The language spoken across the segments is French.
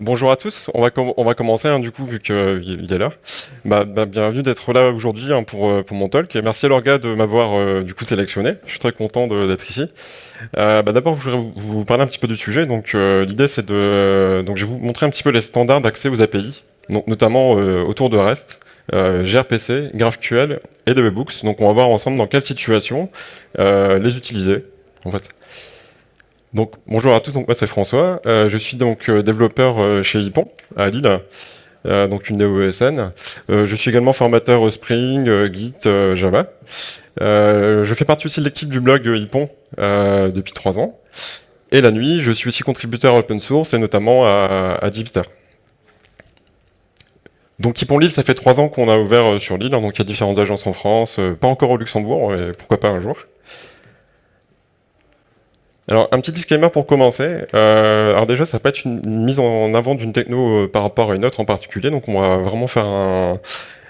Bonjour à tous, on va, commencer hein, du coup vu qu'il est là. Bienvenue d'être là aujourd'hui hein, pour, euh, pour mon talk. Merci à l'orga de m'avoir euh, du coup sélectionné. Je suis très content d'être ici. Euh, bah, D'abord, je voudrais vous parler un petit peu du sujet. Donc l'idée c'est de, vous montrer un petit peu les standards d'accès aux API, notamment autour de REST. gRPC, GraphQL et DBBooks. Donc on va voir ensemble dans quelle situation les utiliser en fait. Donc bonjour à tous, donc moi c'est François, euh, je suis donc euh, développeur euh, chez Ypon à Lille, donc une néo-ESN. je suis également formateur Spring, Git, Java. je fais partie aussi de l'équipe du blog Ypon depuis trois ans. Et la nuit, je suis aussi contributeur open source et notamment à, à Donc Ypon Lille, ça fait trois ans qu'on a ouvert sur Lille, donc il y a différentes agences en France, pas encore au Luxembourg, mais pourquoi pas un jour. Alors, un petit disclaimer pour commencer. Euh, alors déjà, ça peut être une, mise en avant d'une techno euh, par rapport à une autre en particulier. Donc, on va vraiment faire un...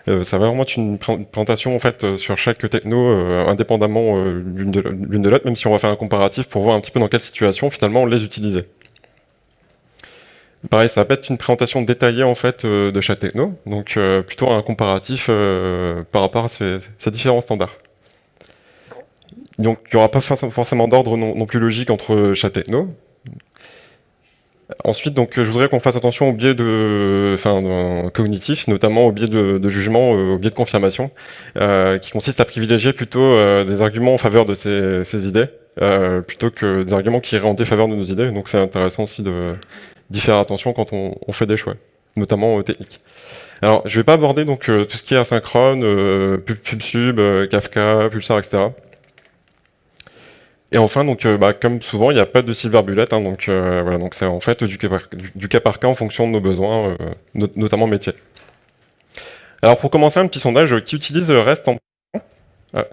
Euh, ça va vraiment être une présentation en fait sur chaque techno indépendamment l'une de l'autre, même si on va faire un comparatif pour voir un petit peu dans quelle situation finalement on les utilisait. Pareil, ça va pas être une présentation détaillée en fait de chaque techno, donc plutôt un comparatif par rapport à ces différents standards. Donc il n'y aura pas forcément d'ordre non, plus logique entre chaque techno. Ensuite, donc, je voudrais qu'on fasse attention au biais de, enfin, cognitif, notamment au biais de, jugement, euh, au biais de confirmation, euh, qui consiste à privilégier plutôt euh, des arguments en faveur de ces, idées, plutôt que des arguments qui iraient en défaveur de nos idées. Donc c'est intéressant aussi d'y faire attention quand on, fait des choix, notamment techniques. Alors, je ne vais pas aborder donc tout ce qui est asynchrone, PubSub, Kafka, Pulsar, etc. Et enfin, donc, euh, bah, comme souvent, il n'y a pas de silver bullet, hein, donc euh, voilà, c'est en fait du cas, par, cas en fonction de nos besoins, euh, notamment métier. Alors pour commencer, un petit sondage qui utilise REST en... Ah.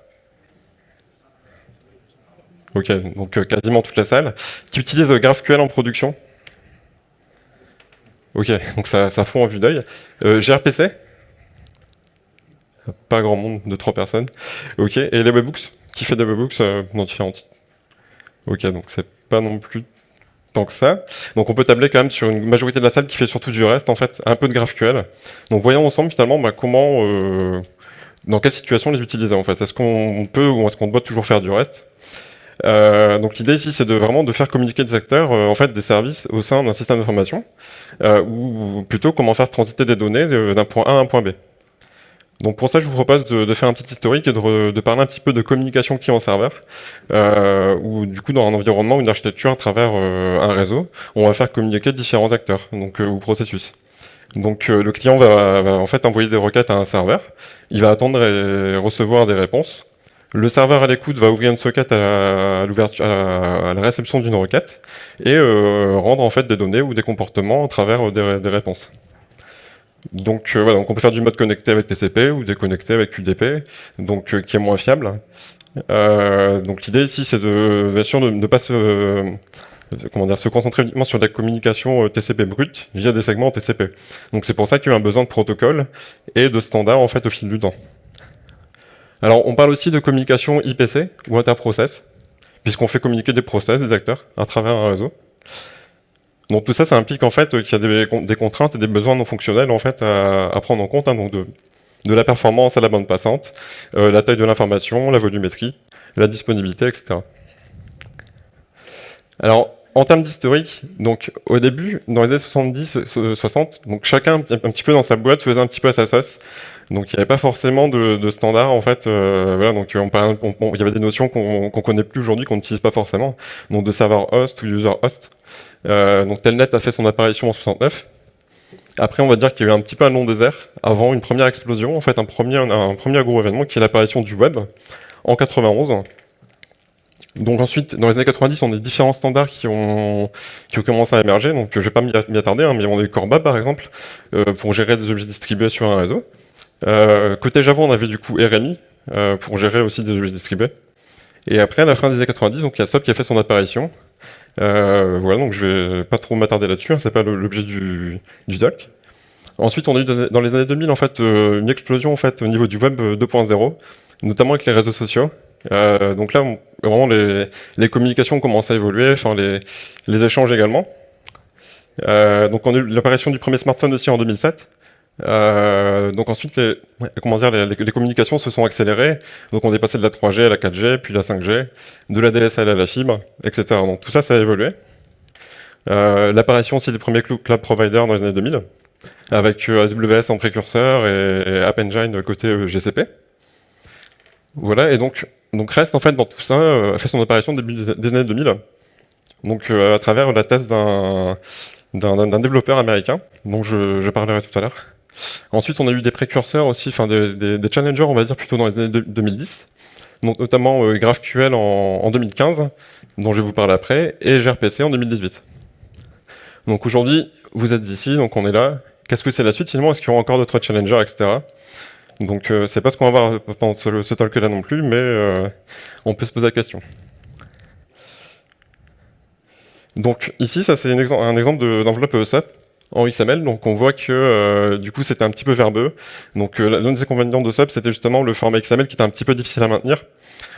Ok, donc quasiment toute la salle. Qui utilise GraphQL en production Ok, donc ça, fond en vue d'œil. gRPC Pas grand monde, de trois personnes. Ok, et les webhooks Qui fait des webhooks dans différentes Ok, donc c'est pas non plus tant que ça. Donc on peut tabler quand même sur une majorité de la salle qui fait surtout du reste, en fait, un peu de GraphQL. Donc voyons ensemble finalement bah, comment, euh, dans quelle situation les utiliser en fait. Est-ce qu'on peut ou est-ce qu'on doit toujours faire du reste? Euh, donc l'idée ici, c'est de vraiment de faire communiquer des acteurs, euh, en fait, des services au sein d'un système d'information, ou plutôt comment faire transiter des données d'un point A à un point B. Donc pour ça, je vous propose de, faire un petit historique et de, parler un petit peu de communication client-serveur, euh, ou du coup dans un environnement une architecture à travers euh, un réseau, on va faire communiquer différents acteurs, donc euh, ou processus. Donc le client va, en fait envoyer des requêtes à un serveur, il va attendre et recevoir des réponses. Le serveur à l'écoute va ouvrir une socket à, à, la réception d'une requête et rendre en fait des données ou des comportements à travers des réponses. Donc euh, voilà, donc on peut faire du mode connecté avec TCP ou déconnecté avec UDP, donc euh, qui est moins fiable. Euh, donc l'idée ici, c'est de bien sûr de ne pas se comment dire, se concentrer uniquement sur la communication TCP brute via des segments TCP. Donc c'est pour ça qu'il y a un besoin de protocole et de standards en fait au fil du temps. Alors on parle aussi de communication IPC ou interprocess, puisqu'on fait communiquer des process, des acteurs, à travers un réseau. Donc tout ça, ça implique en fait qu'il y a des, contraintes et des besoins non fonctionnels en fait à, prendre en compte, hein, donc de, la performance à la bande passante, euh, la taille de l'information, la volumétrie, la disponibilité, etc. Alors, en termes d'historique, donc au début, dans les années 70-60, donc chacun un petit peu dans sa boîte faisait un petit peu à sa sauce. Donc il n'y avait pas forcément de, de standard en fait. Euh, donc on, il y avait des notions qu'on ne connaît plus aujourd'hui, qu'on n'utilise pas forcément. Donc de serveur host ou user host. Euh, donc Telnet a fait son apparition en 69. Après, on va dire qu'il y a eu un petit peu un long désert avant une première explosion, en fait un premier, un premier gros événement qui est l'apparition du web en 91. Donc ensuite, dans les années 90, on a différents standards qui ont, qui ont commencé à émerger. Donc je vais pas m'y attarder, hein, mais on a eu Corba par exemple, euh, pour gérer des objets distribués sur un réseau. Euh, côté Java, on avait du coup RMI, euh, pour gérer aussi des objets distribués. Et après, à la fin des années 90, donc il y a SOP qui a fait son apparition. Euh, voilà, donc je vais pas trop m'attarder là-dessus, hein, c'est pas l'objet du, du doc. Ensuite, on a eu dans les années 2000 en fait une explosion en fait au niveau du web 2.0, notamment avec les réseaux sociaux. Euh, donc là, vraiment les, les, communications commencent à évoluer, enfin les, les échanges également. Euh, donc on a eu l'apparition du premier smartphone aussi en 2007. Euh, donc ensuite, les, comment dire, les, les, communications se sont accélérées. Donc on est passé de la 3G à la 4G, puis la 5G, de la DSL à la fibre, etc. Donc tout ça, ça a évolué. Euh, L'apparition aussi des premiers cloud providers dans les années 2000, avec euh, AWS en précurseur et, et App Engine côté euh, GCP. Voilà, et donc, donc REST, en fait, dans tout ça, euh, a fait son apparition début des années 2000. Donc à travers la thèse d'un d'un développeur américain, dont je, je parlerai tout à l'heure. Ensuite, on a eu des précurseurs aussi, enfin des, challengers, on va dire plutôt dans les années 2010, donc notamment euh, GraphQL en, en, 2015, dont je vais vous parler après, et gRPC en 2018. Donc aujourd'hui, vous êtes ici, donc on est là. Qu'est-ce que c'est la suite finalement? Est-ce qu'il y aura encore d'autres challengers, etc. Donc euh, c'est pas ce qu'on va voir pendant ce, talk-là non plus, mais euh, on peut se poser la question. Donc ici, ça c'est un, exemple, d'enveloppe ESUP en XML, donc on voit que euh, du coup c'était un petit peu verbeux. Donc euh, l'un des inconvénients de SUP, c'était justement le format XML qui était un petit peu difficile à maintenir,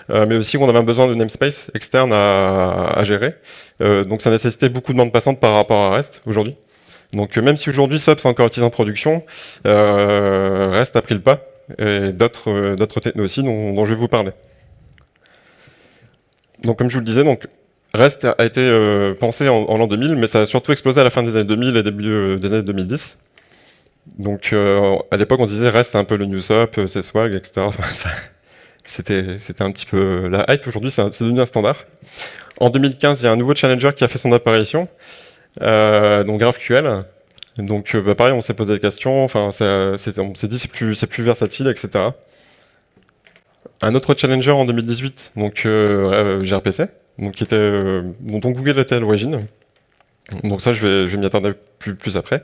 euh, mais aussi qu'on avait besoin de namespace externe à, gérer. Donc ça nécessitait beaucoup de bandes passantes par rapport à REST aujourd'hui. Donc même si aujourd'hui SUP c'est encore utilisé en production, REST a pris le pas, et d'autres d'autres technos aussi dont, dont je vais vous parler. Donc comme je vous le disais, donc REST a été euh, pensé en, en l'an 2000, mais ça a surtout explosé à la fin des années 2000 et début euh, des années 2010. Donc euh, à l'époque, on disait REST c'est un peu le NewsUp, c'est Swag, etc. C'était un petit peu la hype. Aujourd'hui, c'est devenu un standard. En 2015, il y a un nouveau challenger qui a fait son apparition, donc GraphQL. Donc bah, pareil, on s'est posé des questions. Enfin, on s'est dit c'est plus plus versatile, etc. Un autre challenger en 2018, donc gRPC donc euh, dont Google était à l'origine. Donc ça, je vais, je vais m'y attendre plus, plus après.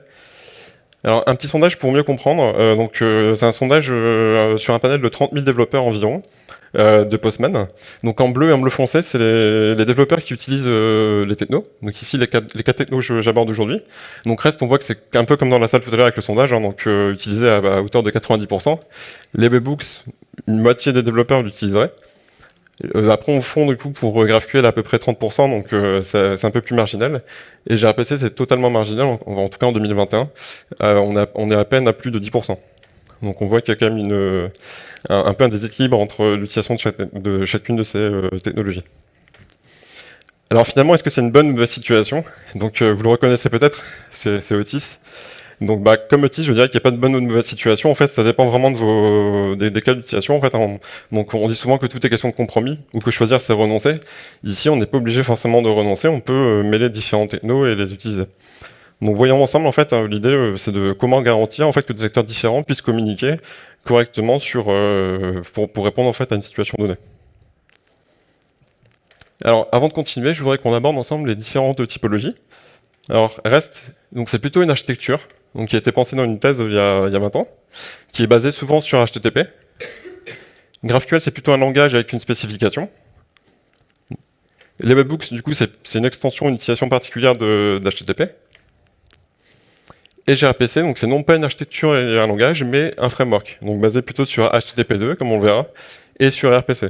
Alors, un petit sondage pour mieux comprendre. Euh, donc, euh, c'est un sondage sur un panel de 30 000 développeurs environ de Postman. Donc, en bleu et en bleu foncé, c'est les, développeurs qui utilisent les technos. Donc, ici, les quatre, les quatre technos que j'aborde aujourd'hui. Donc, reste, on voit que c'est un peu comme dans la salle tout à l'heure avec le sondage, hein, donc utilisé à, à, hauteur de 90%. Les webbooks, une moitié des développeurs l'utiliseraient. Euh, après, on fond du coup pour GraphQL à peu près 30%, donc euh, c'est un peu plus marginal. Et gRPC, c'est totalement marginal, en, tout cas en 2021. Euh, on, a, on est à peine à plus de 10%. Donc on voit qu'il y a quand même une, un, un, peu un déséquilibre entre l'utilisation de, de, chacune de ces euh, technologies. Alors finalement, est-ce que c'est une bonne ou mauvaise situation? Donc euh, vous le reconnaissez peut-être, c'est Otis. Donc, bah, comme outil, je dirais qu'il n'y a pas de bonne ou de mauvaise situation. En fait, ça dépend vraiment des, cas d'utilisation. En fait, on, donc, on dit souvent que tout est question de compromis ou que choisir, c'est renoncer. Ici, on n'est pas obligé forcément de renoncer. On peut euh, mêler différents technos et les utiliser. Donc, voyons ensemble, en fait, hein, l'idée, euh, c'est de comment garantir, en fait, que des acteurs différents puissent communiquer correctement sur, euh, pour, pour répondre, en fait, à une situation donnée. Alors, avant de continuer, je voudrais qu'on aborde ensemble les différentes typologies. Alors, REST, donc c'est plutôt une architecture donc qui a été pensé dans une thèse il y a, il y a 20 ans, qui est basée souvent sur HTTP. GraphQL, c'est plutôt un langage avec une spécification. Les webbooks, du coup, c'est une extension, une utilisation particulière d'HTTP. Et gRPC, donc c'est non pas une architecture et un langage, mais un framework, donc basé plutôt sur HTTP2, comme on le verra, et sur RPC.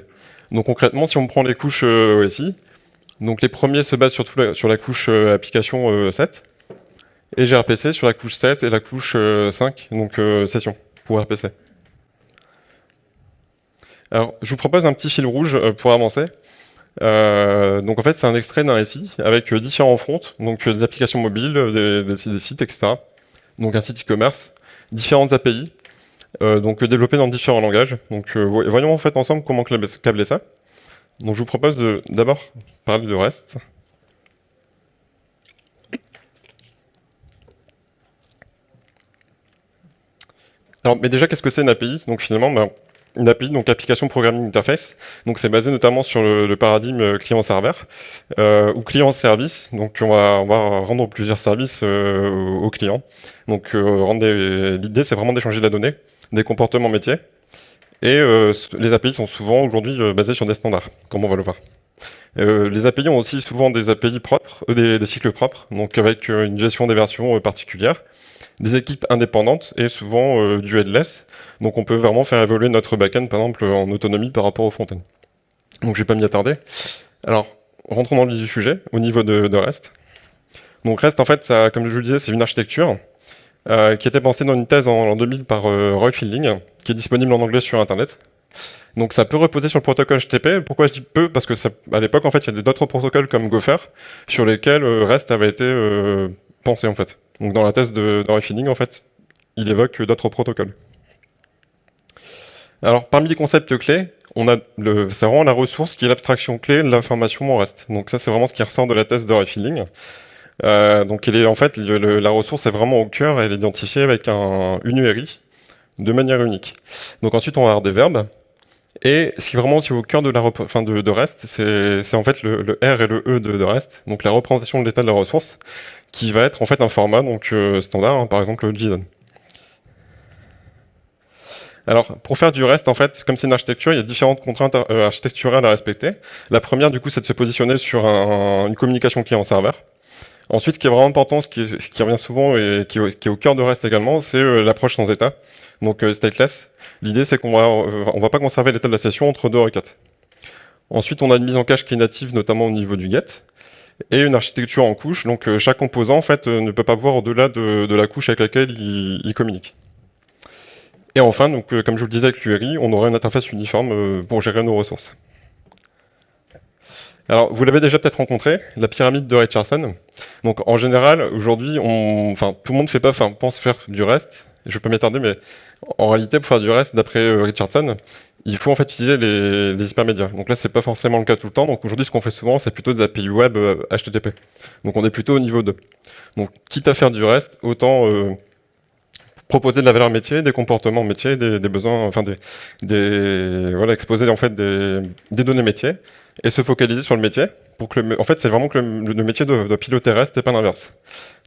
Donc concrètement, si on prend les couches euh, OSI, donc les premiers se basent surtout sur la couche euh, application euh, 7, et gRPC sur la couche 7 et la couche 5, euh, donc euh, session pour RPC. Alors, je vous propose un petit fil rouge euh, pour avancer. Donc en fait, c'est un extrait d'un récit avec différents fronts, donc des applications mobiles, des, sites, etc. Donc un site e-commerce, différentes API, donc développées dans différents langages. Donc voyons en fait ensemble comment câbler ça. Donc je vous propose d'abord parler de REST. Alors, mais déjà, qu'est-ce que c'est une API Donc finalement, ben, une API, donc Application Programming Interface. Donc c'est basé notamment sur le, paradigme euh, client-serveur euh, ou client-service. Donc on va, on va rendre plusieurs services euh, aux clients. Donc euh, l'idée, c'est vraiment d'échanger de la donnée, des comportements métiers. Et euh, les API sont souvent aujourd'hui euh, basés sur des standards, comme on va le voir. les API ont aussi souvent des API propres, des, des cycles propres, donc avec une gestion des versions particulières des équipes indépendantes et souvent euh, du headless. Donc on peut vraiment faire évoluer notre backend, par exemple, en autonomie par rapport au front-end. Donc je vais pas m'y attarder. Alors, rentrons dans le vif du sujet, au niveau de, REST. Donc REST, en fait, ça, comme je vous le disais, c'est une architecture euh, qui était pensée dans une thèse en, 2000 par euh, Roy Fielding, qui est disponible en anglais sur Internet. Donc ça peut reposer sur le protocole HTTP. Pourquoi je dis peu? Parce que à l'époque, en fait, il y a d'autres protocoles comme Gopher sur lesquels REST avait été pensé, en fait. Donc dans la thèse de, de en fait, il évoque d'autres protocoles. Alors, parmi les concepts clés, on a le, c'est vraiment la ressource qui est l'abstraction clé de l'information en reste. Donc ça, c'est vraiment ce qui ressort de la thèse de refilling. Euh, donc est, en fait, la ressource est vraiment au cœur, elle est identifiée avec un, une URI de manière unique. Donc ensuite, on va avoir des verbes. Et ce qui est vraiment au cœur de, la enfin de, REST, c'est en fait le, R et le E de, REST, donc la représentation de l'état de la ressource, qui va être en fait un format donc euh, standard, hein, par exemple le JSON. Alors, pour faire du reste, en fait, comme c'est une architecture, il y a différentes contraintes euh, architecturales à respecter. La première, du coup, c'est de se positionner sur une communication client-serveur. Ensuite, ce qui est vraiment important, ce qui, revient souvent et qui, est au cœur de REST également, c'est euh, l'approche sans état, donc euh, stateless. L'idée, c'est qu'on va, on va pas conserver l'état de la session entre deux requêtes. Ensuite, on a une mise en cache qui est native, notamment au niveau du get, et une architecture en couche. Donc, chaque composant, en fait, ne peut pas voir au-delà de, la couche avec laquelle il communique. Et enfin, euh, comme je vous le disais avec l'URI, on aurait une interface uniforme euh, pour gérer nos ressources. Alors, vous l'avez déjà peut-être rencontré, la pyramide de Richardson. Donc, en général, aujourd'hui, enfin, tout le monde fait pas, enfin, pense faire du reste. Je pas m'attarder, mais en réalité, pour faire du reste, d'après euh, Richardson, il faut en fait utiliser les, les hypermédias. Donc là, c'est pas forcément le cas tout le temps. Donc aujourd'hui, ce qu'on fait souvent, c'est plutôt des API web HTTP. Donc on est plutôt au niveau 2. Donc, quitte à faire du reste, autant proposer de la valeur métier, des comportements métiers, des, besoins, enfin des, des, voilà, exposer en fait des, des, données métiers et se focaliser sur le métier pour que le, en fait c'est vraiment que le, métier doit, piloter reste et pas l'inverse.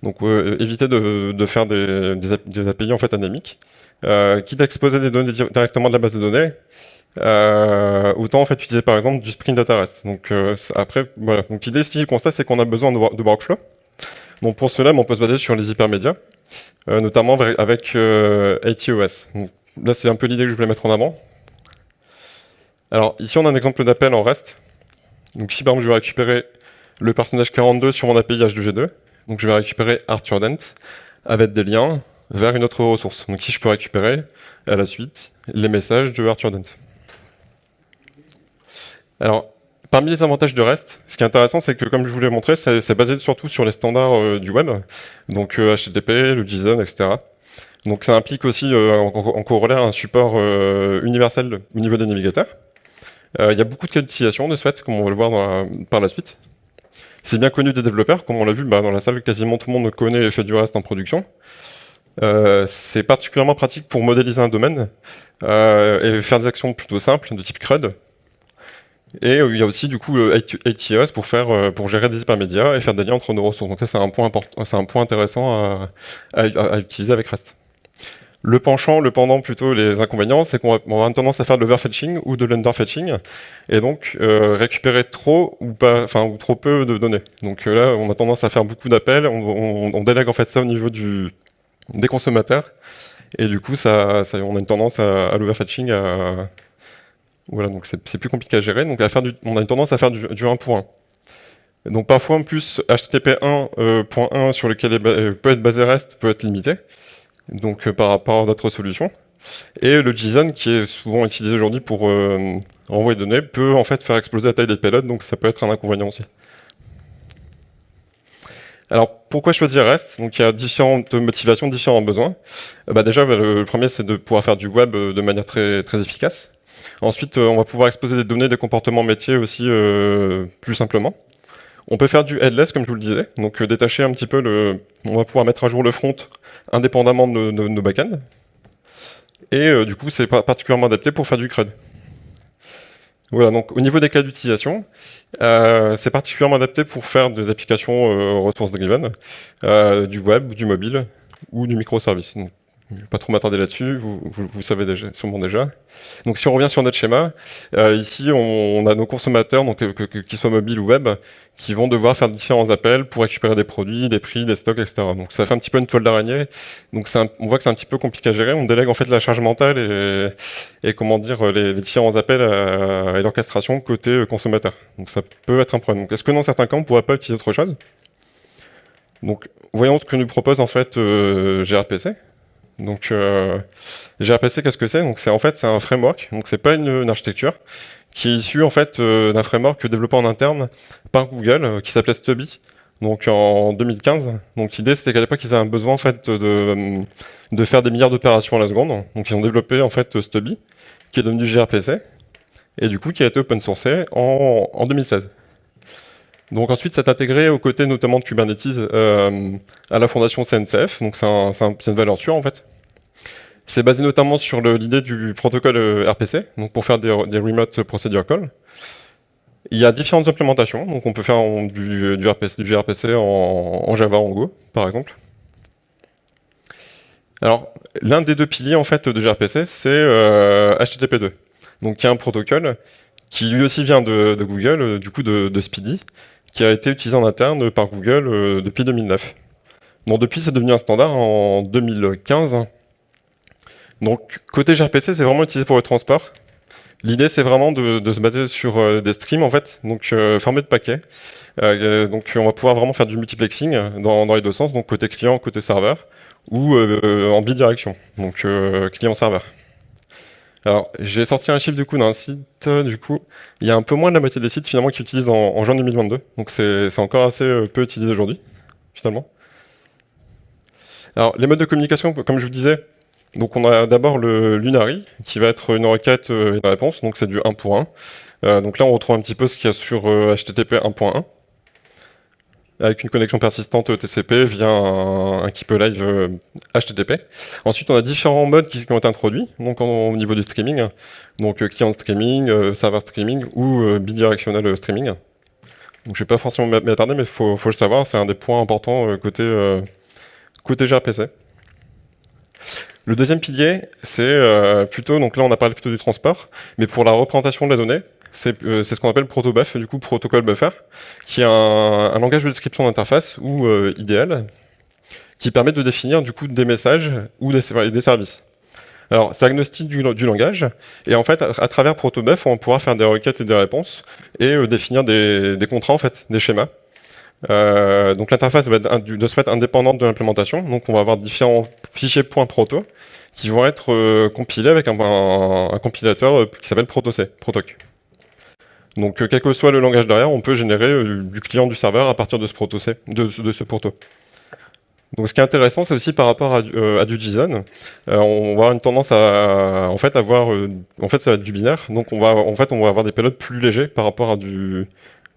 Donc euh, éviter de, de, faire des, des, API en fait anémiques, euh, quitte à exposer des données directement de la base de données. Euh, autant en fait utiliser par exemple du Spring Data REST. Donc euh, après voilà. Donc l'idée ici, le constat c'est qu'on a besoin de, workflow. Donc pour cela, on peut se baser sur les hypermédias. Euh, notamment avec euh, ATOS. là, c'est un peu l'idée que je voulais mettre en avant. Alors, ici, on a un exemple d'appel en REST. Donc ici, par exemple, je vais récupérer le personnage 42 sur mon API H2G2. Donc je vais récupérer Arthur Dent avec des liens vers une autre ressource. Donc ici, je peux récupérer à la suite les messages de Arthur Dent. Alors, Parmi les avantages de REST, ce qui est intéressant, c'est que, comme je vous l'ai montré, c'est basé surtout sur les standards euh, du web, donc HTTP, euh, le JSON, etc. Donc ça implique aussi euh, en, corollaire un support universel au niveau des navigateurs. Il y a beaucoup de cas d'utilisation de ce comme on va le voir par la suite. C'est bien connu des développeurs, comme on l'a vu bah, dans la salle, quasiment tout le monde connaît et fait du REST en production. c'est particulièrement pratique pour modéliser un domaine et faire des actions plutôt simples, de type CRUD, et euh, il y a aussi du coup ATOS pour faire euh, pour gérer des hypermédias et faire des liens entre nos ressources. Donc ça c'est un point un point intéressant à, à, utiliser avec REST. Le penchant, le pendant plutôt, les inconvénients, c'est qu'on va, tendance à faire de l'overfetching ou de l'underfetching, et donc euh, récupérer trop ou pas, enfin ou trop peu de données. Donc là, on a tendance à faire beaucoup d'appels, on, délègue en fait ça au niveau du, des consommateurs, et du coup, ça, on a une tendance à, l'overfetching, voilà, donc c'est plus compliqué à gérer. Donc à faire on a une tendance à faire du, 1 pour 1. donc parfois en plus HTTP 1.1 euh, sur lequel euh, peut être basé REST peut être limité, donc euh, par rapport à d'autres solutions. Et le JSON qui est souvent utilisé aujourd'hui pour envoyer des données peut en fait faire exploser la taille des payloads, donc ça peut être un inconvénient aussi. Alors pourquoi choisir REST? Donc il y a différentes motivations, différents besoins. bah, déjà le premier c'est de pouvoir faire du web de manière très, très efficace. Ensuite, euh, on va pouvoir exposer des données des comportements métiers aussi euh, plus simplement. On peut faire du headless, comme je vous le disais, donc euh, détacher un petit peu le... On va pouvoir mettre à jour le front indépendamment de, nos backends. Et du coup, c'est particulièrement adapté pour faire du CRUD. Voilà, donc au niveau des cas d'utilisation, c'est particulièrement adapté pour faire des applications ressources driven, du web, du mobile ou du microservice. Je vais pas trop m'attarder là-dessus, vous, savez déjà, sûrement déjà. Donc si on revient sur notre schéma, euh, ici on, a nos consommateurs, donc qu'ils soient mobiles ou web, qui vont devoir faire différents appels pour récupérer des produits, des prix, des stocks, etc. Donc ça fait un petit peu une toile d'araignée. Donc on voit que c'est un petit peu compliqué à gérer. On délègue en fait la charge mentale et, comment dire les, différents appels et l'orchestration côté consommateur. Donc ça peut être un problème. Est-ce que dans certains cas on pourrait pas utiliser autre chose? Donc, voyons ce que nous propose en fait euh, gRPC. Donc, euh, gRPC, qu'est-ce que c'est Donc, c'est en fait c'est un framework. Donc, c'est pas une, architecture qui est issue en fait euh, d'un framework développé en interne par Google euh, qui s'appelait Stubby. Donc, en 2015. Donc, l'idée c'était qu'à l'époque ils avaient un besoin en fait de, de faire des milliards d'opérations à la seconde. Donc, ils ont développé en fait Stubby, qui est devenu gRPC, et du coup qui a été open sourcé en, en 2016. Donc ensuite, c'est intégré aux côtés notamment de Kubernetes euh, à la fondation CNCF, donc c'est un, une valeur sûre en fait. C'est basé notamment sur l'idée du protocole euh, RPC, donc pour faire des, remote procedure calls. Il y a différentes implémentations, donc on peut faire du, du, RPC, du gRPC en, Java, en Go, par exemple. Alors, l'un des deux piliers en fait de gRPC, c'est euh, HTTP2. Donc, il y a un protocole qui lui aussi vient de, Google, euh, du coup de, Speedy, qui a été utilisé en interne par Google euh, depuis 2009. Donc depuis, c'est devenu un standard en 2015. Donc côté gRPC, c'est vraiment utilisé pour le transport. L'idée, c'est vraiment de, se baser sur euh, des streams, en fait, donc euh, formés de paquets. donc on va pouvoir vraiment faire du multiplexing dans, les deux sens, donc côté client, côté serveur, ou en bidirection, donc client-serveur. Alors, j'ai sorti un chiffre du coup d'un site, du coup, il y a un peu moins de la moitié des sites finalement qui utilisent en, juin 2022, donc c'est encore assez euh, peu utilisé aujourd'hui, finalement. Alors, les modes de communication, comme je vous disais, donc on a d'abord le Lunary, qui va être une requête et une réponse, donc c'est du 1 pour 1. Euh, donc là, on retrouve un petit peu ce qu'il y a sur HTTP euh, 1.1 avec une connexion persistante TCP via un, keep live HTTP. Ensuite, on a différents modes qui, ont été introduits, donc au niveau du streaming, donc euh, client streaming, euh, serveur streaming ou euh, bidirectionnel streaming. Donc, je vais pas forcément m'attarder, mais il faut, le savoir, c'est un des points importants côté, côté gRPC. Le deuxième pilier, c'est plutôt, donc là on a parlé plutôt du transport, mais pour la représentation de la donnée, euh, c'est ce qu'on appelle protobuf, du coup protocole buffer, qui est un, langage de description d'interface ou euh, idéal, qui permet de définir du coup des messages ou des, des services. Alors, c'est agnostique du, langage, et en fait, à, travers protobuf, on pourra faire des requêtes et des réponses, et euh, définir des, contrats, en fait, des schémas. Donc l'interface va être de ce indépendante de l'implémentation, donc on va avoir différents fichiers .proto qui vont être compilés avec un, compilateur qui s'appelle protoc, protoc. Donc, euh, quel que soit le langage derrière, on peut générer euh, du client du serveur à partir de ce proto, de, ce proto. Donc, ce qui est intéressant, c'est aussi par rapport à, euh, du JSON. on va avoir une tendance à, en fait, avoir, en fait, ça va être du binaire. Donc, on va, en fait, on va avoir des payloads plus légers par rapport à du,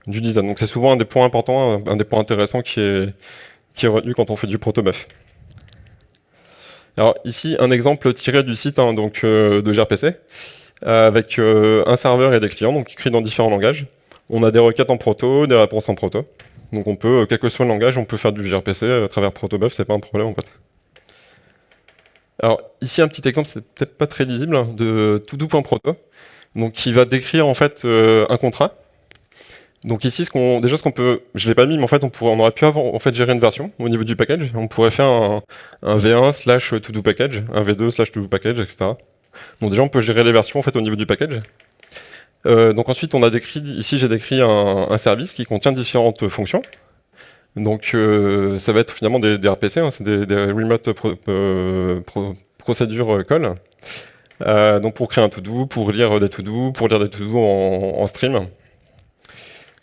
du JSON. Donc, c'est souvent un des points importants, un, des points intéressants qui est, qui est retenu quand on fait du protobuf. Alors, ici, un exemple tiré du site hein, donc, de gRPC. Euh, avec euh, un serveur et des clients, donc écrits dans différents langages. On a des requêtes en proto, des réponses en proto. Donc on peut, euh, quel que soit le langage, on peut faire du gRPC à travers protobuf, c'est pas un problème en fait. Alors ici un petit exemple, c'est peut-être pas très lisible, hein, de todo.proto, donc qui va décrire en fait un contrat. Donc ici, ce déjà ce qu'on peut, je l'ai pas mis, mais en fait on pourrait, on aurait pu avoir, en fait gérer une version au niveau du package. On pourrait faire un, un V1 slash to package, un V2 slash to package, etc. Donc déjà, on peut gérer les versions au niveau du package. Euh, donc ensuite, on a décrit, ici j'ai décrit un, service qui contient différentes fonctions. Donc euh, ça va être finalement des, RPC, hein, c'est des, remote euh, procedure call. donc pour créer un to-do, pour lire des to-do, pour lire des to-do en, stream.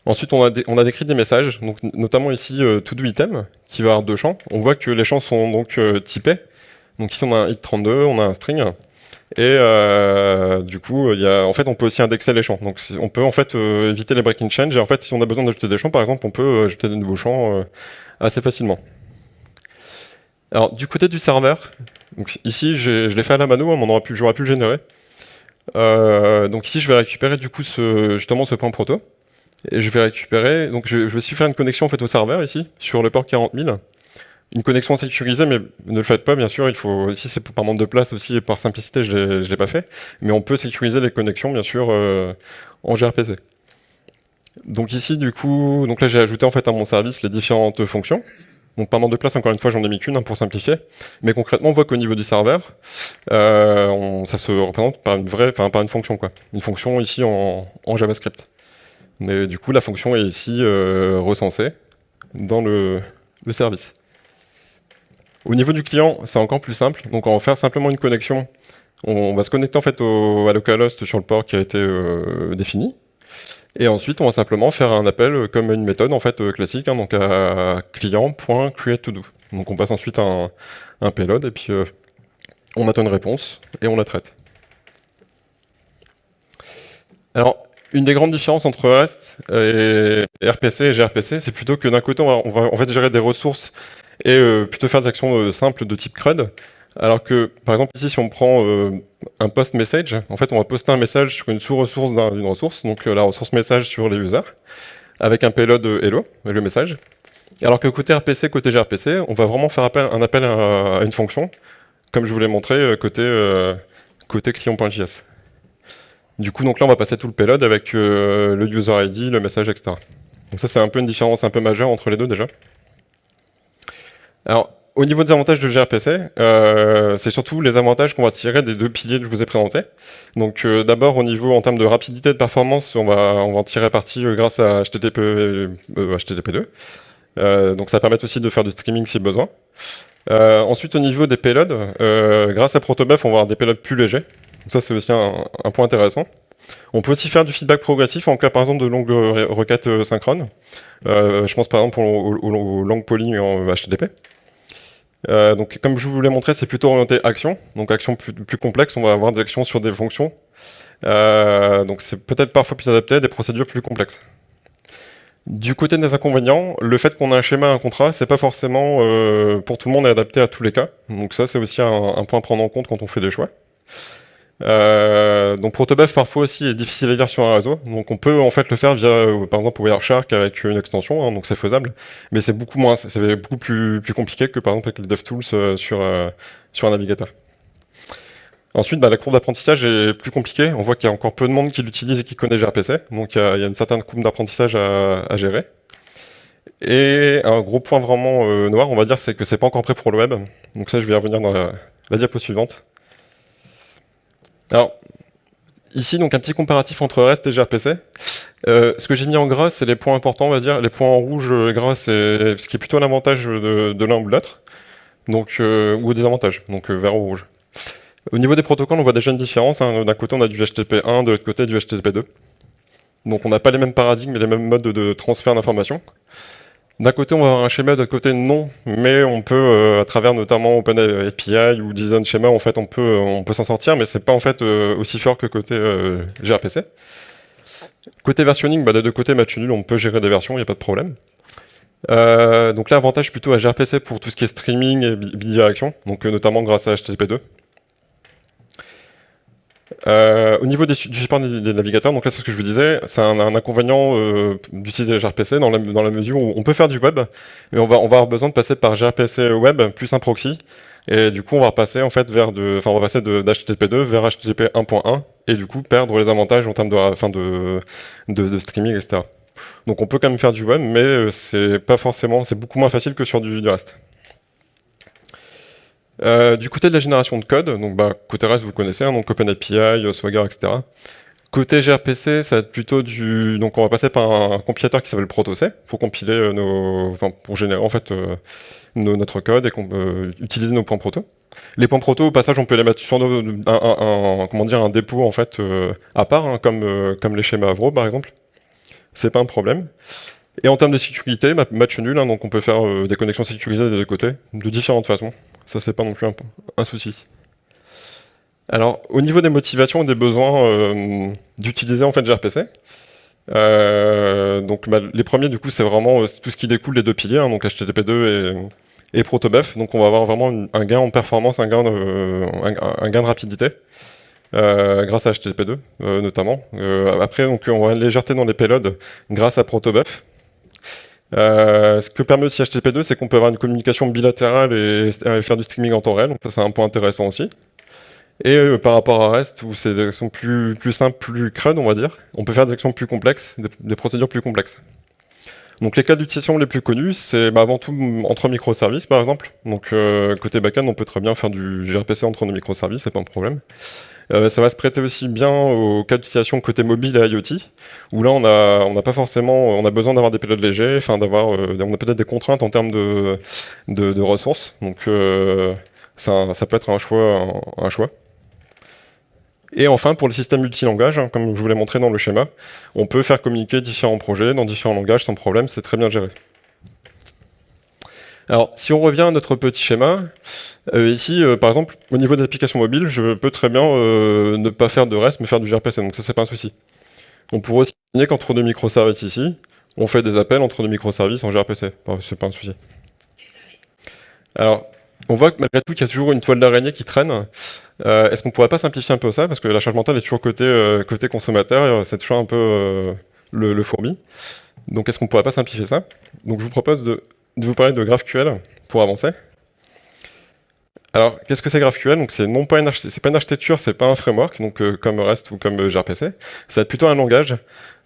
Ensuite, on a, décrit des messages, donc notamment ici to-do item, qui va avoir deux champs. On voit que les champs sont donc typés. Donc ici on a un hit32, on a un string. Et euh, du coup, en fait, on peut aussi indexer les champs. Donc, on peut en fait euh, éviter les breaking change. Et en fait, si on a besoin d'ajouter des champs, par exemple, on peut euh, ajouter des nouveaux champs assez facilement. Alors, du côté du serveur, ici, je l'ai fait à la mano, hein, j'aurais pu, le générer. donc ici, je vais récupérer du coup justement ce point proto. Et je vais récupérer, donc je, je vais aussi faire une connexion en fait au serveur ici, sur le port 40000 une connexion sécurisée, mais ne le faites pas, bien sûr. Il faut, ici, c'est par manque de place aussi, et par simplicité, je ne l'ai pas fait. Mais on peut sécuriser les connexions, bien sûr, euh, en gRPC. Donc ici, du coup, donc là, j'ai ajouté en fait à mon service les différentes fonctions. Donc par manque de place, encore une fois, j'en ai mis qu'une hein, pour simplifier. Mais concrètement, on voit qu'au niveau du serveur, euh, ça se représente par une vraie, enfin par une fonction, quoi. Une fonction ici en, JavaScript. Et du coup, la fonction est ici euh, recensée dans le, service. Au niveau du client, c'est encore plus simple. Donc on va faire simplement une connexion. On va se connecter en fait au, à localhost sur le port qui a été euh, défini. Et ensuite, on va simplement faire un appel comme une méthode en fait euh, classique, hein, donc à client.createToDo. Donc on passe ensuite un, payload et puis euh, on attend une réponse et on la traite. Alors, une des grandes différences entre REST et RPC et gRPC, c'est plutôt que d'un côté, on va, en fait gérer des ressources et euh, plutôt faire des actions euh, simples de type CRUD, alors que, par exemple, ici, si on prend euh, un post message, en fait, on va poster un message sur une sous-ressource d'une ressource, donc la ressource message sur les users, avec un payload hello, le message. Alors que côté RPC, côté gRPC, on va vraiment faire appel, un appel à, une fonction, comme je vous l'ai montré côté, côté client.js. Du coup, donc là, on va passer tout le payload avec le user ID, le message, etc. Donc ça, c'est un peu une différence un peu majeure entre les deux déjà. Au niveau des avantages de gRPC, euh, c'est surtout les avantages qu'on va tirer des deux piliers que je vous ai présentés. Donc euh, d'abord au niveau en termes de rapidité de performance, on va, en tirer parti euh, grâce à HTTP, HTTP2. donc ça permet aussi de faire du streaming si besoin. ensuite au niveau des payloads, grâce à Protobuf, on va avoir des payloads plus légers. Ça c'est aussi un, point intéressant. On peut aussi faire du feedback progressif en cas par exemple de longues requêtes synchrones. je pense par exemple aux, aux longues poly en HTTP. Euh, donc, comme je vous l'ai montré, c'est plutôt orienté action. Donc, action plus, plus, complexe, on va avoir des actions sur des fonctions. Euh, donc, c'est peut-être parfois plus adapté à des procédures plus complexes. Du côté des inconvénients, le fait qu'on a un schéma, un contrat, c'est pas forcément euh, pour tout le monde adapté à tous les cas. Donc ça, c'est aussi un, point à prendre en compte quand on fait des choix. Euh, donc Protobuf parfois aussi est difficile à lire sur un réseau, donc on peut en fait le faire via euh, par exemple Wireshark avec une extension, hein, donc c'est faisable, mais c'est beaucoup moins, c'est beaucoup plus, compliqué que par exemple avec les DevTools euh, sur, sur un navigateur. Ensuite, bah, la courbe d'apprentissage est plus compliquée. On voit qu'il y a encore peu de monde qui l'utilise et qui connaît gRPC, donc il y, a, une certaine courbe d'apprentissage à, gérer. Et un gros point vraiment noir, on va dire, c'est que c'est pas encore prêt pour le web. Donc ça, je vais y revenir dans la diapo suivante. Alors, ici, donc un petit comparatif entre REST et gRPC. Euh, ce que j'ai mis en gras, c'est les points importants, on va dire. Les points en rouge euh, gras, c'est ce qui est plutôt l'avantage de, l'un ou de l'autre, donc euh, ou des avantages, donc vert ou rouge. Au niveau des protocoles, on voit déjà une différence. Hein. D'un côté, on a du HTTP1, de l'autre côté, du HTTP2. Donc on n'a pas les mêmes paradigmes et les mêmes modes de transfert d'informations. D'un côté, on va avoir un schéma, d'autre côté, non. Mais on peut, euh, à travers notamment OpenAPI ou Design Schema, en fait, on peut, euh, s'en sortir, mais c'est pas euh, aussi fort que côté gRPC. Côté versionning, bah, des deux côtés, match nul, on peut gérer des versions, il n'y a pas de problème. donc là, avantage plutôt à gRPC pour tout ce qui est streaming et bidirection, donc notamment grâce à HTTP2. Euh, au niveau du support des, navigateurs, donc là c'est ce que je vous disais, c'est un, inconvénient euh, d'utiliser gRPC dans la, dans la mesure où on peut faire du web, mais on va, on va avoir besoin de passer par gRPC web plus un proxy, et du coup on va passer en fait vers de, enfin on va passer d'HTTP2 vers HTTP 1.1, et du coup perdre les avantages en termes de, enfin de, de, de, streaming, etc. Donc on peut quand même faire du web, mais euh, c'est pas forcément, c'est beaucoup moins facile que sur du, du reste. Euh, du côté de la génération de code, donc bah, côté REST vous connaissez, hein, donc OpenAPI, euh, Swagger, etc. Côté gRPC, ça va être plutôt du... Donc on va passer par un, compilateur qui s'appelle ProtoC pour compiler euh, nos... Enfin, pour générer en fait notre code et qu'on utiliser nos points proto. Les points proto, au passage, on peut les mettre sur un, comment dire, un dépôt en fait à part, hein, comme, comme les schémas Avro par exemple. C'est pas un problème. Et en termes de sécurité, match nul, hein, donc on peut faire des connexions sécurisées des deux côtés, de différentes façons. Ça, c'est pas non plus un, souci. Alors, au niveau des motivations et des besoins euh, d'utiliser en fait gRPC, euh, donc bah, les premiers du coup c'est vraiment euh, tout ce qui découle des deux piliers, hein, donc HTTP2 et, et, Protobuf, donc on va avoir vraiment un gain en performance, un gain de, rapidité. grâce à HTTP2 notamment. après, donc, on va une légèreté dans les payloads grâce à Protobuf. Euh, ce que permet aussi HTTP2, c'est qu'on peut avoir une communication bilatérale et, faire du streaming en temps réel, donc ça c'est un point intéressant aussi. Et euh, par rapport à REST, où c'est des actions plus, simples, plus crud, on va dire, on peut faire des actions plus complexes, des, procédures plus complexes. Donc les cas d'utilisation les plus connus, c'est bah, avant tout entre microservices par exemple. Donc euh, côté backend, on peut très bien faire du gRPC entre nos microservices, c'est pas un problème. Euh, ça va se prêter aussi bien aux cas d'utilisation côté mobile et IoT, où là on a, pas forcément, on a besoin d'avoir des payloads légers, enfin d'avoir, euh, on a peut-être des contraintes en termes de, ressources, donc ça, peut être un choix, un, choix. Et enfin, pour les systèmes multilangage, hein, comme je vous l'ai montré dans le schéma, on peut faire communiquer différents projets dans différents langages sans problème, c'est très bien géré. Alors, si on revient à notre petit schéma, euh, ici, euh, par exemple, au niveau des applications mobiles, je peux très bien euh, ne pas faire de REST, mais faire du gRPC, donc ça, c'est pas un souci. On pourrait aussi imaginer qu'entre deux microservices ici, on fait des appels entre deux microservices en gRPC, c'est pas un souci. Alors, on voit que malgré tout qu'il y a toujours une toile d'araignée qui traîne. Est-ce qu'on pourrait pas simplifier un peu ça? Parce que la charge mentale est toujours côté, consommateur, c'est toujours un peu le, le, fourbi. Donc est-ce qu'on pourrait pas simplifier ça? Donc je vous propose de de vous parler de GraphQL pour avancer. Alors, qu'est-ce que c'est GraphQL? Donc, c'est non pas une c'est pas une architecture, c'est pas un framework, donc euh, comme REST ou comme euh, gRPC. Être plutôt un langage.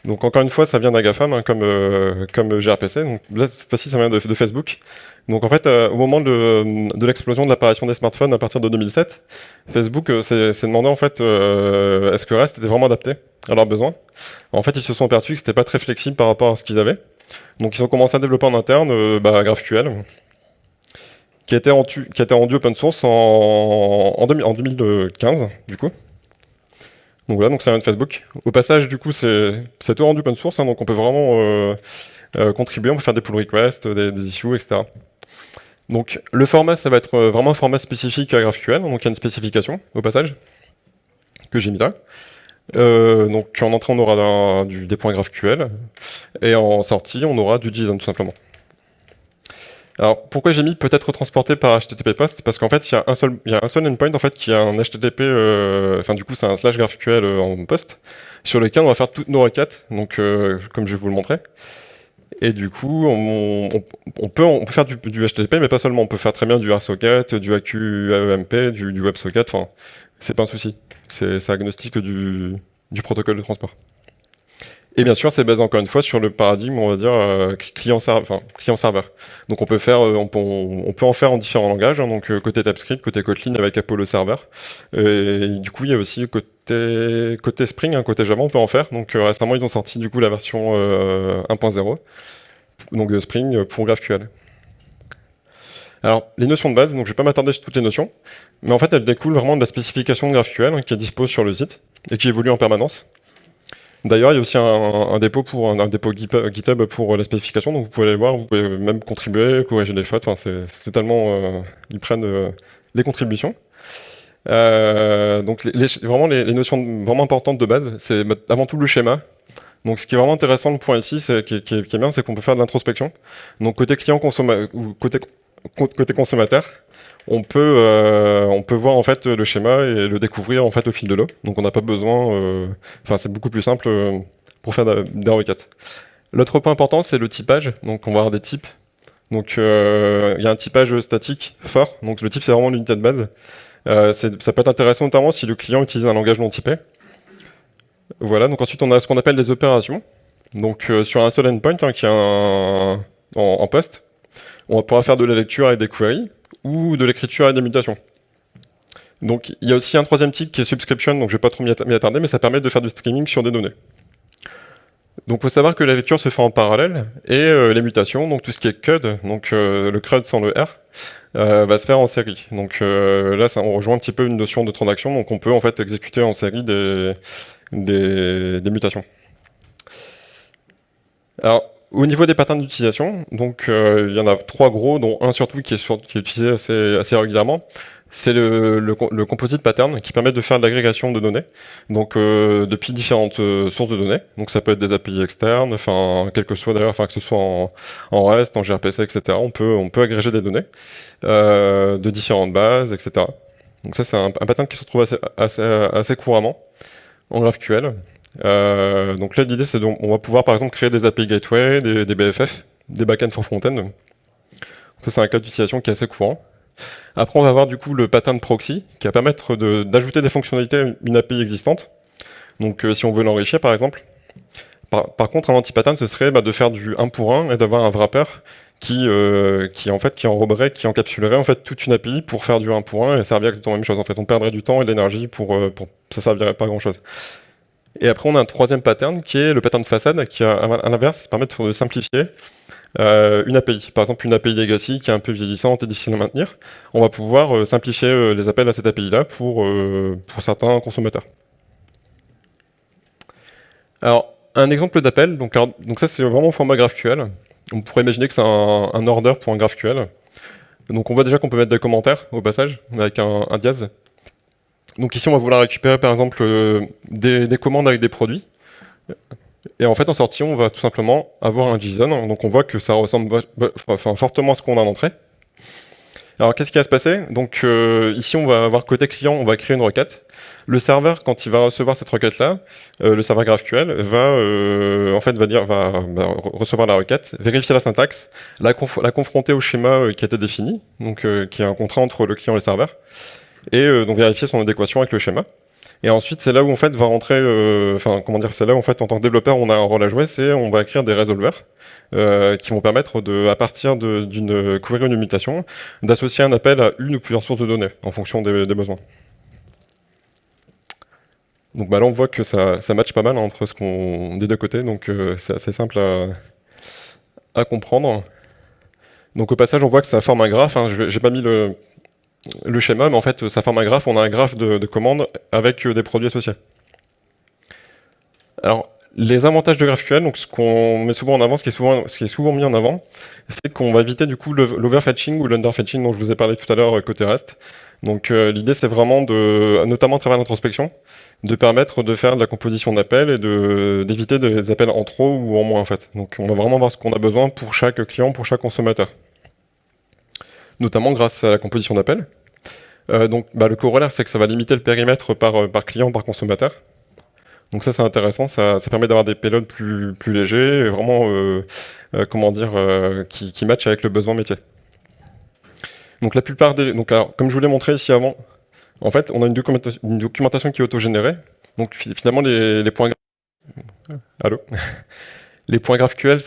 Donc, encore une fois, ça vient d'Agafam, hein, comme euh, comme gRPC. Donc là, cette fois-ci, ça vient de, Facebook. Donc, en fait, au moment de, de l'explosion de l'apparition des smartphones à partir de 2007, Facebook s'est demandé en fait, est-ce que REST était vraiment adapté à leurs besoins? En fait, ils se sont aperçus que c'était pas très flexible par rapport à ce qu'ils avaient. Donc ils ont commencé à développer en interne euh, bah, GraphQL, qui a, été rendu, open source en, en, 2015, du coup. Donc voilà, donc c'est un de Facebook. Au passage, du coup, c'est tout rendu open source, hein, donc on peut vraiment euh, euh, contribuer, on peut faire des pull requests, des, des, issues, etc. Donc le format, ça va être vraiment un format spécifique à GraphQL, donc il y a une spécification, au passage, que j'ai mis là. Euh, donc en entrée, on aura du, des points GraphQL, et en sortie, on aura du JSON tout simplement. Alors pourquoi j'ai mis peut-être transporté par HTTP post Parce qu'en fait, il y a un seul, endpoint en fait qui a un HTTP, euh, enfin du coup c'est un slash GraphQL euh, en post, sur lequel on va faire toutes nos requêtes, donc comme je vais vous le montrer. Et du coup, on, peut, on peut faire du, HTTP, mais pas seulement. On peut faire très bien du RSocket, du AQAEMP, du, du WebSocket. Enfin, c'est pas un souci. C'est agnostique du, protocole de transport. Et bien sûr, c'est basé encore une fois sur le paradigme, on va dire, euh, client-serveur. Donc on peut, faire, euh, on, peut, en faire en différents langages, hein, donc euh, côté TypeScript, côté Kotlin avec Apollo Server. Et, du coup, il y a aussi côté, côté Spring, hein, côté Java, on peut en faire. Donc récemment, ils ont sorti du coup la version 1.0, donc Spring pour GraphQL. Alors, les notions de base, donc je ne vais pas m'attarder sur toutes les notions, mais en fait, elles découlent vraiment de la spécification GraphQL hein, qui est dispo sur le site et qui évolue en permanence. D'ailleurs, il y a aussi un, dépôt pour un, dépôt GitHub pour la spécification, donc vous pouvez aller voir, vous pouvez même contribuer, corriger les fautes, enfin, c'est totalement... Euh, ils prennent euh, les contributions. Euh, donc vraiment les, notions vraiment importantes de base, c'est avant tout le schéma. Donc ce qui est vraiment intéressant, le point ici, c'est qui, est bien, c'est qu'on peut faire de l'introspection. Donc côté client, consommateur, ou côté côté consommateur, on peut, euh, on peut voir en fait le schéma et le découvrir en fait au fil de l'eau. Donc on n'a pas besoin, euh, enfin c'est beaucoup plus simple euh, pour faire des requêtes. L'autre point important c'est le typage. Donc on va avoir des types. Donc il y a un typage statique fort. Donc le type c'est vraiment l'unité de base. ça peut être intéressant notamment si le client utilise un langage non typé. Voilà. Donc ensuite on a ce qu'on appelle des opérations. Donc sur un seul endpoint hein, qui est en poste, on pourra faire de la lecture avec des queries ou de l'écriture avec des mutations. Donc il y a aussi un troisième type qui est subscription, donc je ne vais pas trop m'y attarder, mais ça permet de faire du streaming sur des données. Donc il faut savoir que la lecture se fait en parallèle, et euh, les mutations, donc tout ce qui est CUD, donc euh, le CRUD sans le R, euh, va se faire en série. Donc là, on rejoint un petit peu une notion de transaction, donc on peut en fait exécuter en série des, des, des mutations. Alors, au niveau des patterns d'utilisation, donc euh, il y en a trois gros, dont un surtout qui est, utilisé assez, régulièrement. C'est le, composite pattern qui permet de faire de l'agrégation de données, donc euh, depuis différentes euh, sources de données. Donc ça peut être des API externes, enfin quel que soit d'ailleurs, enfin que ce soit en, REST, en gRPC, etc. On peut on peut agréger des données de différentes bases, etc. Donc ça c'est un, pattern qui se trouve assez, assez, assez couramment en GraphQL. Euh, donc là, l'idée, c'est qu'on va pouvoir, par exemple, créer des API Gateway, des, BFF, des backends for frontend. C'est un cas d'utilisation qui est assez courant. Après, on va avoir du coup le pattern proxy, qui va permettre d'ajouter des fonctionnalités à une API existante. Donc, euh, si on veut l'enrichir, par exemple. Par, contre, un anti-pattern, ce serait bah, de faire du 1 pour 1 et d'avoir un wrapper qui, euh, qui, en fait, qui enroberait, qui encapsulerait en fait, toute une API pour faire du 1 pour 1 et servir exactement la même chose. En fait, on perdrait du temps et de l'énergie pour, euh, pour... ça servirait pas à grand chose. Et après, on a un troisième pattern qui est le pattern de façade qui, à, l'inverse, permet de simplifier euh, une API. Par exemple, une API legacy qui est un peu vieillissante et difficile à maintenir. On va pouvoir simplifier les appels à cette API-là pour, certains consommateurs. Alors, un exemple d'appel, donc, ça c'est vraiment au format GraphQL. On pourrait imaginer que c'est un, order pour un GraphQL. Donc on voit déjà qu'on peut mettre des commentaires au passage, avec un, un. Donc ici on va vouloir récupérer par exemple euh, des, commandes avec des produits. Et en fait en sortie on va tout simplement avoir un JSON, donc on voit que ça ressemble fortement à ce qu'on a en entrée. Alors qu'est-ce qui va se passer? Donc euh, ici on va avoir côté client, on va créer une requête. Le serveur, quand il va recevoir cette requête-là, euh, le serveur GraphQL va en fait va dire va, recevoir la requête, vérifier la syntaxe, la, la confronter au schéma qui a été défini, donc qui est un contrat entre le client et le serveur, et donc vérifier son adéquation avec le schéma. Et ensuite, c'est là où en fait va rentrer, euh, enfin comment dire, c'est là où en fait en tant que développeur, on a un rôle à jouer, c'est on va écrire des résolvers euh, qui vont permettre de, à partir d'une ou d'une mutation, d'associer un appel à une ou plusieurs sources de données en fonction des, besoins. Donc bah, là, on voit que ça, ça match pas mal entre ce qu'on des deux côtés, donc euh, c'est assez simple à, à, comprendre. Donc au passage, on voit que ça forme un graphe. Hein, J'ai pas mis le, le schéma, mais en fait, ça forme un graphe. On a un graphe de, commandes avec euh, des produits associés. Alors, les avantages de GraphQL, donc ce qu'on met souvent en avant, ce qui est souvent, ce qui est souvent mis en avant, c'est qu'on va éviter du coup l'overfetching ou l'underfetching dont je vous ai parlé tout à l'heure euh, côté REST. Donc euh, l'idée c'est vraiment de, notamment à travers l'introspection, de permettre de faire de la composition d'appels et d'éviter des appels en trop ou en moins en fait. Donc on va vraiment voir ce qu'on a besoin pour chaque client, pour chaque consommateur notamment grâce à la composition d'appels. Euh, donc bah, le corollaire, c'est que ça va limiter le périmètre par, euh, par client, par consommateur. Donc ça, c'est intéressant, ça, permet d'avoir des payloads plus, légers vraiment, euh, comment dire, qui, qui matchent avec le besoin métier. Donc la plupart des... Donc alors, comme je vous l'ai montré ici avant, en fait, on a une, documentation, qui est autogénérée. Donc finalement, les, les points... Allô? Les points GraphQL,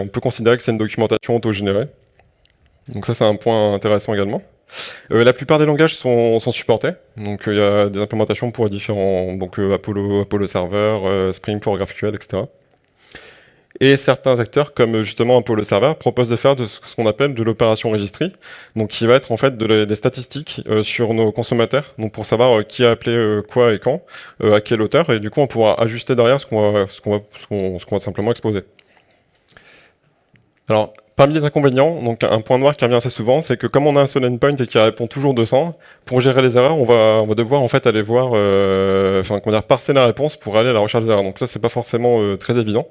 on peut considérer que c'est une documentation autogénérée. Donc ça, c'est un point intéressant également. Euh, la plupart des langages sont, supportés, donc euh, il y a des implémentations pour différents, donc euh, Apollo, Apollo Server, Spring for GraphQL, etc. Et certains acteurs, comme justement Apollo Server, proposent de faire ce qu'on appelle de l'opération registry, donc qui va être en fait des statistiques sur nos consommateurs, donc pour savoir qui a appelé quoi et quand, à quelle hauteur, et du coup on pourra ajuster derrière ce qu'on va simplement exposer. Alors, Parmi les inconvénients, donc un point noir qui revient assez souvent, c'est que comme on a un seul endpoint et qui répond toujours 200, pour gérer les erreurs, on va, devoir en fait aller voir, euh, comment dire, parser la réponse pour aller à la recherche des erreurs. Donc là, c'est pas forcément euh, très évident.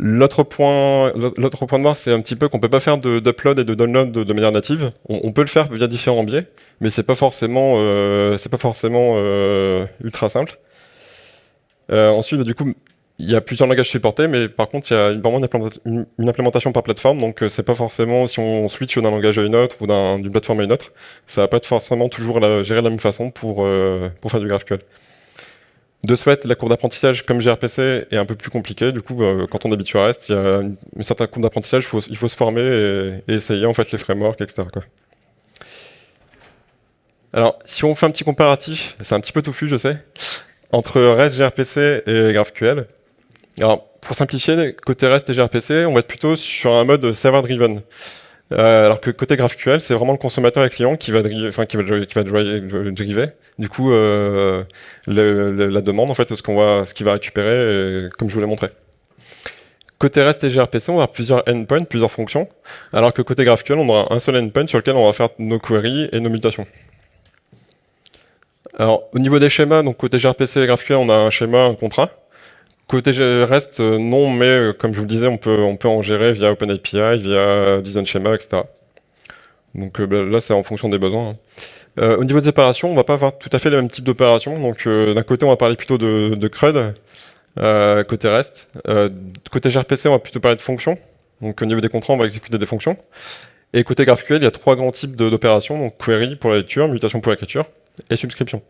L'autre point, l'autre point noir, c'est un petit peu qu'on peut pas faire d'upload et de download de, manière native. On, peut le faire via différents biais, mais c'est pas forcément, euh, pas forcément ultra simple. Ensuite, du coup, il y a plusieurs langages supportés, mais par contre, il y a vraiment une, implémentation par plateforme, donc euh, c'est pas forcément, si on switch d'un langage à une autre ou d'une plateforme à une autre, ça va pas être forcément toujours la, géré de la même façon pour, euh, faire du GraphQL. De ce la courbe d'apprentissage comme gRPC est un peu plus compliquée, du coup, euh, quand on habitue à REST, il y a une, certaine courbe d'apprentissage, il faut se former et, essayer en fait les frameworks, etc. Alors, si on fait un petit comparatif, c'est un petit peu touffu, je sais, entre REST, gRPC et GraphQL, alors, pour simplifier, côté REST et gRPC, on va être plutôt sur un mode server-driven. Euh, alors que côté GraphQL, c'est vraiment le consommateur et le client qui va, enfin, qui va. Du coup, euh, la demande, en fait, ce qu'on va, ce qu'il va récupérer, comme je vous l'ai montré. Côté REST et gRPC, on va avoir plusieurs endpoints, plusieurs fonctions, alors que côté GraphQL, on aura un seul endpoint sur lequel on va faire nos queries et nos mutations. Alors, au niveau des schémas, donc côté gRPC et GraphQL, on a un schéma, un contrat. Côté reste, euh, non, mais euh, comme je vous le disais, on peut, on peut en gérer via OpenAPI, via JSON Schema, etc. Donc euh, bah, là, c'est en fonction des besoins. Hein. au niveau des opérations, on va pas avoir tout à fait le même type d'opération. Donc d'un côté, on va parler plutôt de, de CRUD, côté REST. côté gRPC, on va plutôt parler de fonctions. Donc au niveau des contrats, on va exécuter des fonctions. Et côté GraphQL, il y a trois grands types d'opérations. Donc query pour la lecture, mutation pour l'écriture et subscription.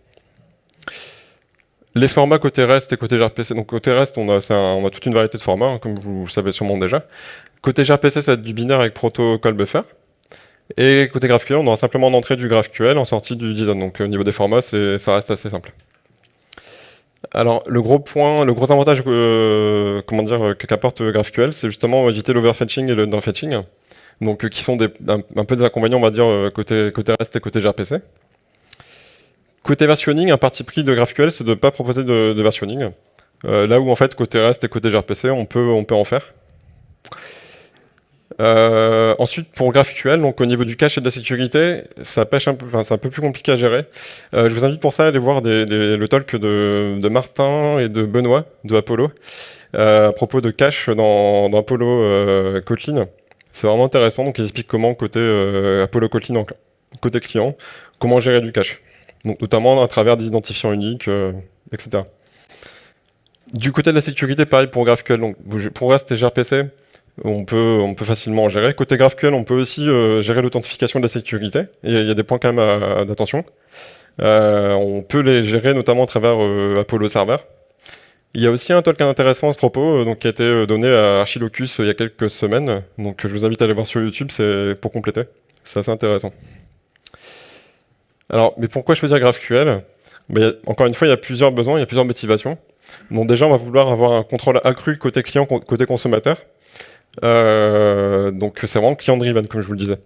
Les formats côté REST et côté gRPC. Donc côté REST, on a, toute une variété de formats, hein, comme vous le savez sûrement déjà. Côté gRPC, ça va être du binaire avec protocole buffer. Et côté GraphQL, on aura simplement en entrée du GraphQL, en sortie du JSON. Donc au niveau des formats, ça reste assez simple. Alors le gros point, le gros avantage euh, dire qu'apporte GraphQL, c'est justement éviter l'overfetching et le downfetching. Donc euh, qui sont un, peu des inconvénients, on va dire, euh, côté, côté REST et côté gRPC. Côté versionning, un parti pris de GraphQL, c'est de ne pas proposer de, versionning. là où en fait côté REST et côté gRPC, on peut, en faire. Euh, ensuite, pour GraphQL, donc au niveau du cache et de la sécurité, ça pêche un peu, c'est un peu plus compliqué à gérer. Euh, je vous invite pour ça à aller voir le talk de, Martin et de Benoît de Apollo euh, à propos de cache dans, Apollo Kotlin. C'est vraiment intéressant. Donc, ils expliquent comment côté Apollo Kotlin, côté client, comment gérer du cache. Donc, notamment à travers des identifiants uniques, etc. Du côté de la sécurité, pareil pour GraphQL. Pour Rest et gRPC, on peut, facilement en gérer. Côté GraphQL, on peut aussi euh, gérer l'authentification de la sécurité. Il y, a des points quand même d'attention. Euh, on peut les gérer notamment à travers euh, Apollo Server. Il y a aussi un talk intéressant à ce propos, donc, qui a été donné à Archilocus il y a quelques semaines. Donc je vous invite à aller voir sur YouTube, c'est pour compléter. C'est assez intéressant. Alors, mais pourquoi choisir GraphQL? Ben, Encore une fois, il y a plusieurs besoins, il y a plusieurs motivations. Donc déjà, on va vouloir avoir un contrôle accru côté client, côté consommateur. Euh, donc c'est vraiment client-driven, comme je vous le disais.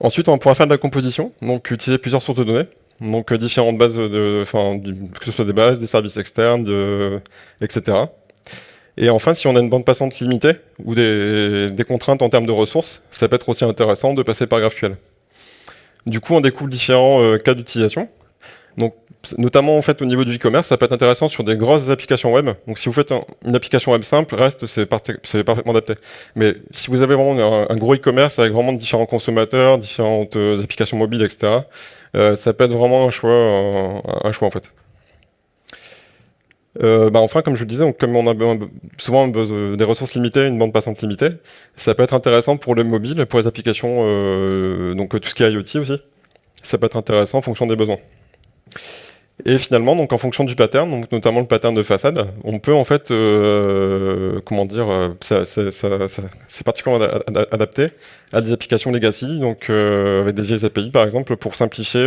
Ensuite, on pourra faire de la composition, donc utiliser plusieurs sources de données, donc euh, différentes bases, de, que ce soit des bases, des services externes, etc. Et enfin, si on a une bande passante limitée ou des, contraintes en termes de ressources, ça peut être aussi intéressant de passer par GraphQL. Du coup, on découle différents euh, cas d'utilisation. Donc, notamment en fait au niveau du e-commerce, ça peut être intéressant sur des grosses applications web. Donc si vous faites une application web simple, reste c'est parfaitement adapté. Mais si vous avez vraiment un, gros e-commerce avec vraiment différents consommateurs, différentes euh, applications mobiles, etc., euh, ça peut être vraiment un choix, un, choix en fait. Euh, bah enfin, comme je le disais, comme on a souvent des ressources limitées, une bande passante limitée, ça peut être intéressant pour le mobile, pour les applications, donc tout ce qui est IoT aussi. Ça peut être intéressant en fonction des besoins. Et finalement, donc en fonction du pattern, donc notamment le pattern de façade, on peut en fait, euh, comment dire, euh, c'est particulièrement adapté à des applications legacy, donc euh, avec des vieilles API par exemple, pour simplifier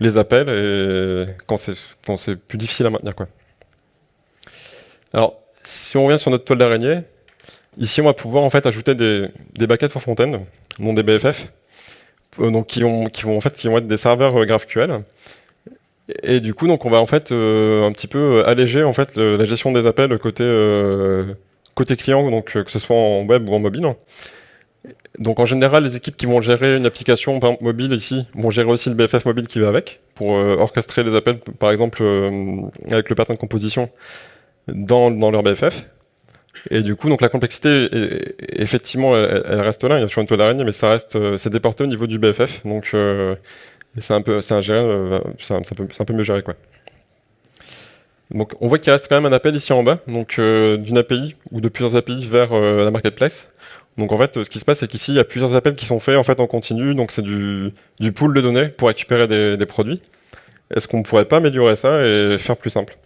les appels et quand c'est plus difficile à maintenir quoi. Alors, si on revient sur notre toile d'araignée, ici on va pouvoir en fait ajouter des, des for front-end, non des BFF, donc qui, ont, qui vont en fait qui vont être des serveurs GraphQL et du coup, donc, on va en fait euh, un petit peu euh, alléger en fait la gestion des appels côté euh, côté client, donc que ce soit en web ou en mobile. Donc en général, les équipes qui vont gérer une application mobile ici vont gérer aussi le BFF mobile qui va avec pour orchestrer les appels, par exemple avec le pattern de composition dans, leur BFF. Et du coup, donc la complexité, effectivement, elle, reste là. Il y a toujours une toile d'araignée, mais ça reste, c'est déporté au niveau du BFF. Donc c'est un peu, c'est un, euh, un, un, peu mieux géré quoi. Donc on voit qu'il reste quand même un appel ici en bas, donc euh, d'une API ou de plusieurs API vers euh, la marketplace. Donc en fait, ce qui se passe, c'est qu'ici, il y a plusieurs appels qui sont faits en fait en continu, donc c'est du, du, pool de données pour récupérer des produits. Est-ce qu'on ne pourrait pas améliorer ça et faire plus simple?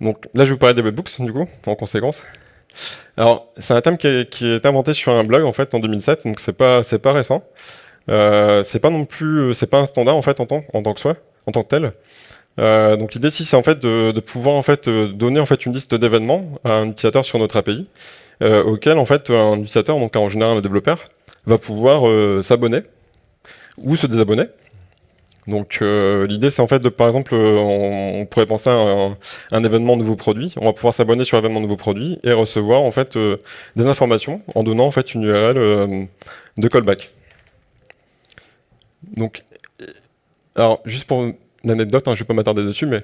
Donc là, je vais vous parler des webbooks, du coup, en conséquence. Alors, c'est un thème qui est, inventé sur un blog, en fait, en 2007, donc c'est pas, pas récent. Euh, c'est pas non plus, euh, c'est pas un standard en fait en tant, que soi, en tant que tel. Euh, donc l'idée ici c'est en fait de, pouvoir en fait euh, donner en fait une liste d'événements à un utilisateur sur notre API, auquel en fait un utilisateur, donc en général un développeur, va pouvoir s'abonner ou se désabonner. Donc l'idée c'est en fait de par exemple on, pourrait penser à un, un, événement nouveau produit, on va pouvoir s'abonner sur l'événement nouveau produit et recevoir en fait des informations en donnant en fait une URL de callback. Donc, alors, juste pour une anecdote, hein, je vais pas m'attarder dessus, mais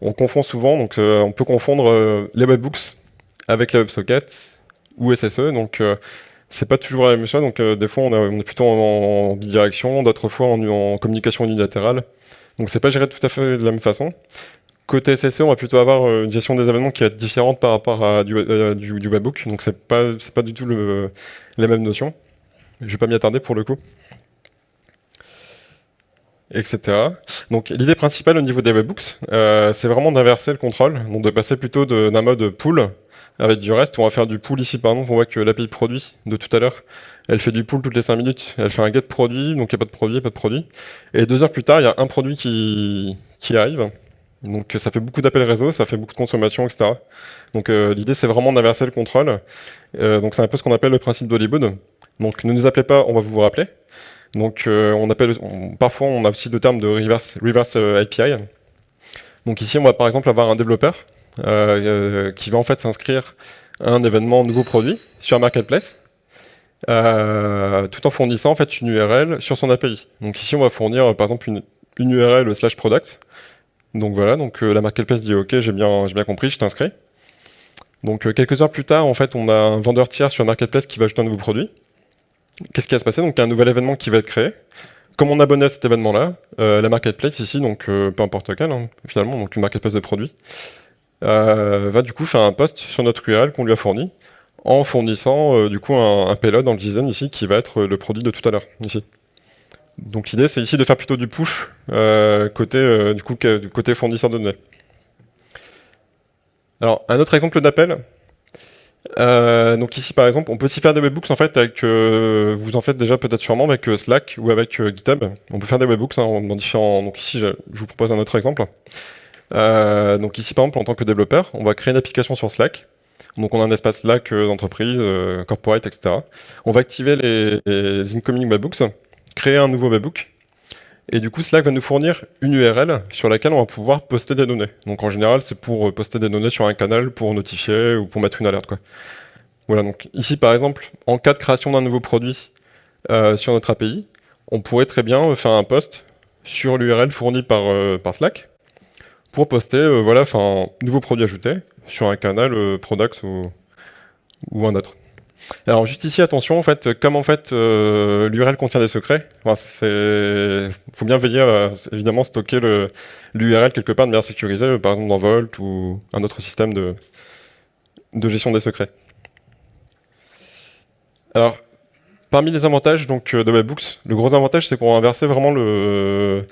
on confond souvent, donc euh, on peut confondre euh, les webhooks avec les WebSockets ou SSE, donc euh, c'est pas toujours la même chose, donc des fois on, est plutôt en, bidirection, d'autres fois en, communication unilatérale, donc c'est pas géré tout à fait de la même façon. Côté SSE, on va plutôt avoir une gestion des événements qui est différente par rapport à du, du, webhook, donc c'est pas, pas du tout le, les mêmes notions. Je vais pas m'y attarder pour le coup. etc. Donc l'idée principale au niveau des webhooks, euh, c'est vraiment d'inverser le contrôle, donc de passer plutôt d'un mode pull avec du reste. On va faire du pull ici par exemple, on voit que l'API produit de tout à l'heure, elle fait du pull toutes les 5 minutes, elle fait un get produit, donc il n'y a pas de produit, pas de produit. Et deux heures plus tard, il y a un produit qui, qui arrive, donc ça fait beaucoup d'appels réseau, ça fait beaucoup de consommation, etc. Donc euh, l'idée c'est vraiment d'inverser le contrôle. Euh, donc c'est un peu ce qu'on appelle le principe d'Hollywood. Donc ne nous appelez pas, on va vous rappeler. Donc euh, on appelle, parfois on a aussi le terme de reverse, reverse API. Donc ici on va par exemple avoir un développeur qui va en fait s'inscrire à un événement nouveau produit sur un marketplace. tout en fournissant en fait une URL sur son API. Donc ici on va fournir par exemple une, URL slash product donc voilà, donc euh, la marketplace dit ok, j'ai bien, compris, je t'inscris. Donc euh, quelques heures plus tard, en fait, on a un vendeur tiers sur marketplace qui va ajouter un nouveau produit. Qu'est-ce qui va se passer? Donc il y a un nouvel événement qui va être créé. Comme on abonne à cet événement-là, euh, la marketplace ici, donc peu importe lequel, hein, finalement, donc une marketplace de produits, va du coup faire un post sur notre URL qu'on lui a fourni, en fournissant du coup un, payload dans le design ici qui va être le produit de tout à l'heure, ici. Donc l'idée, c'est ici de faire plutôt du push euh, côté, euh, du, coup, côté fournisseur de données. Alors, un autre exemple d'appel. Euh, donc ici, par exemple, on peut aussi faire des webhooks en fait avec, vous en faites déjà peut-être sûrement avec Slack ou avec GitHub. On peut faire des webhooks hein, dans différents. Donc ici, je, vous propose un autre exemple. Donc ici, par exemple, en tant que développeur, on va créer une application sur Slack. Donc on a un espace Slack d'entreprise, corporate, etc. On va activer les, incoming webhooks créer un nouveau webhook. Et du coup, Slack va nous fournir une URL sur laquelle on va pouvoir poster des données. Donc en général, c'est pour euh, poster des données sur un canal pour notifier ou pour mettre une alerte. Voilà, donc ici par exemple, en cas de création d'un nouveau produit euh, sur notre API, on pourrait très bien faire un post sur l'URL fournie euh, par Slack pour poster voilà, un nouveau produit ajouté sur un canal product ou, un autre. Alors juste ici, attention, en fait, comme en fait euh, l'URL contient des secrets, il faut bien veiller à évidemment stocker l'URL quelque part de manière sécurisée, par exemple dans Vault ou un autre système de, gestion des secrets. Alors, parmi les avantages donc, de Webhooks, le gros avantage c'est qu'on va inverser vraiment le,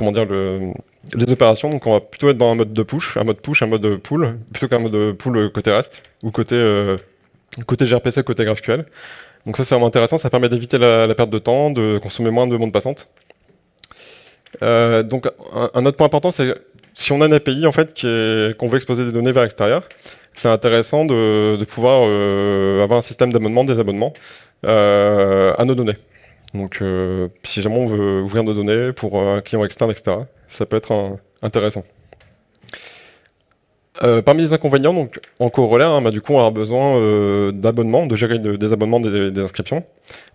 comment dire, le, les opérations. Donc on va plutôt être dans un mode de push, un mode push, un mode pull, plutôt qu'un mode pull côté REST ou côté euh, côté gRPC, côté GraphQL. Donc ça c'est vraiment intéressant, ça permet d'éviter la, perte de temps, de consommer moins de bande passante. Euh, donc un, autre point important, c'est si on a une API en fait qu'on veut exposer des données vers l'extérieur, c'est intéressant de, pouvoir euh, avoir un système d'abonnement, des abonnements à nos données. Donc si jamais on veut ouvrir nos données pour un client externe, etc., ça peut être intéressant. Euh, parmi les inconvénients, donc en corollaire, hein, bah, du coup, on aura besoin euh, d'abonnements, de gérer des abonnements, des, inscriptions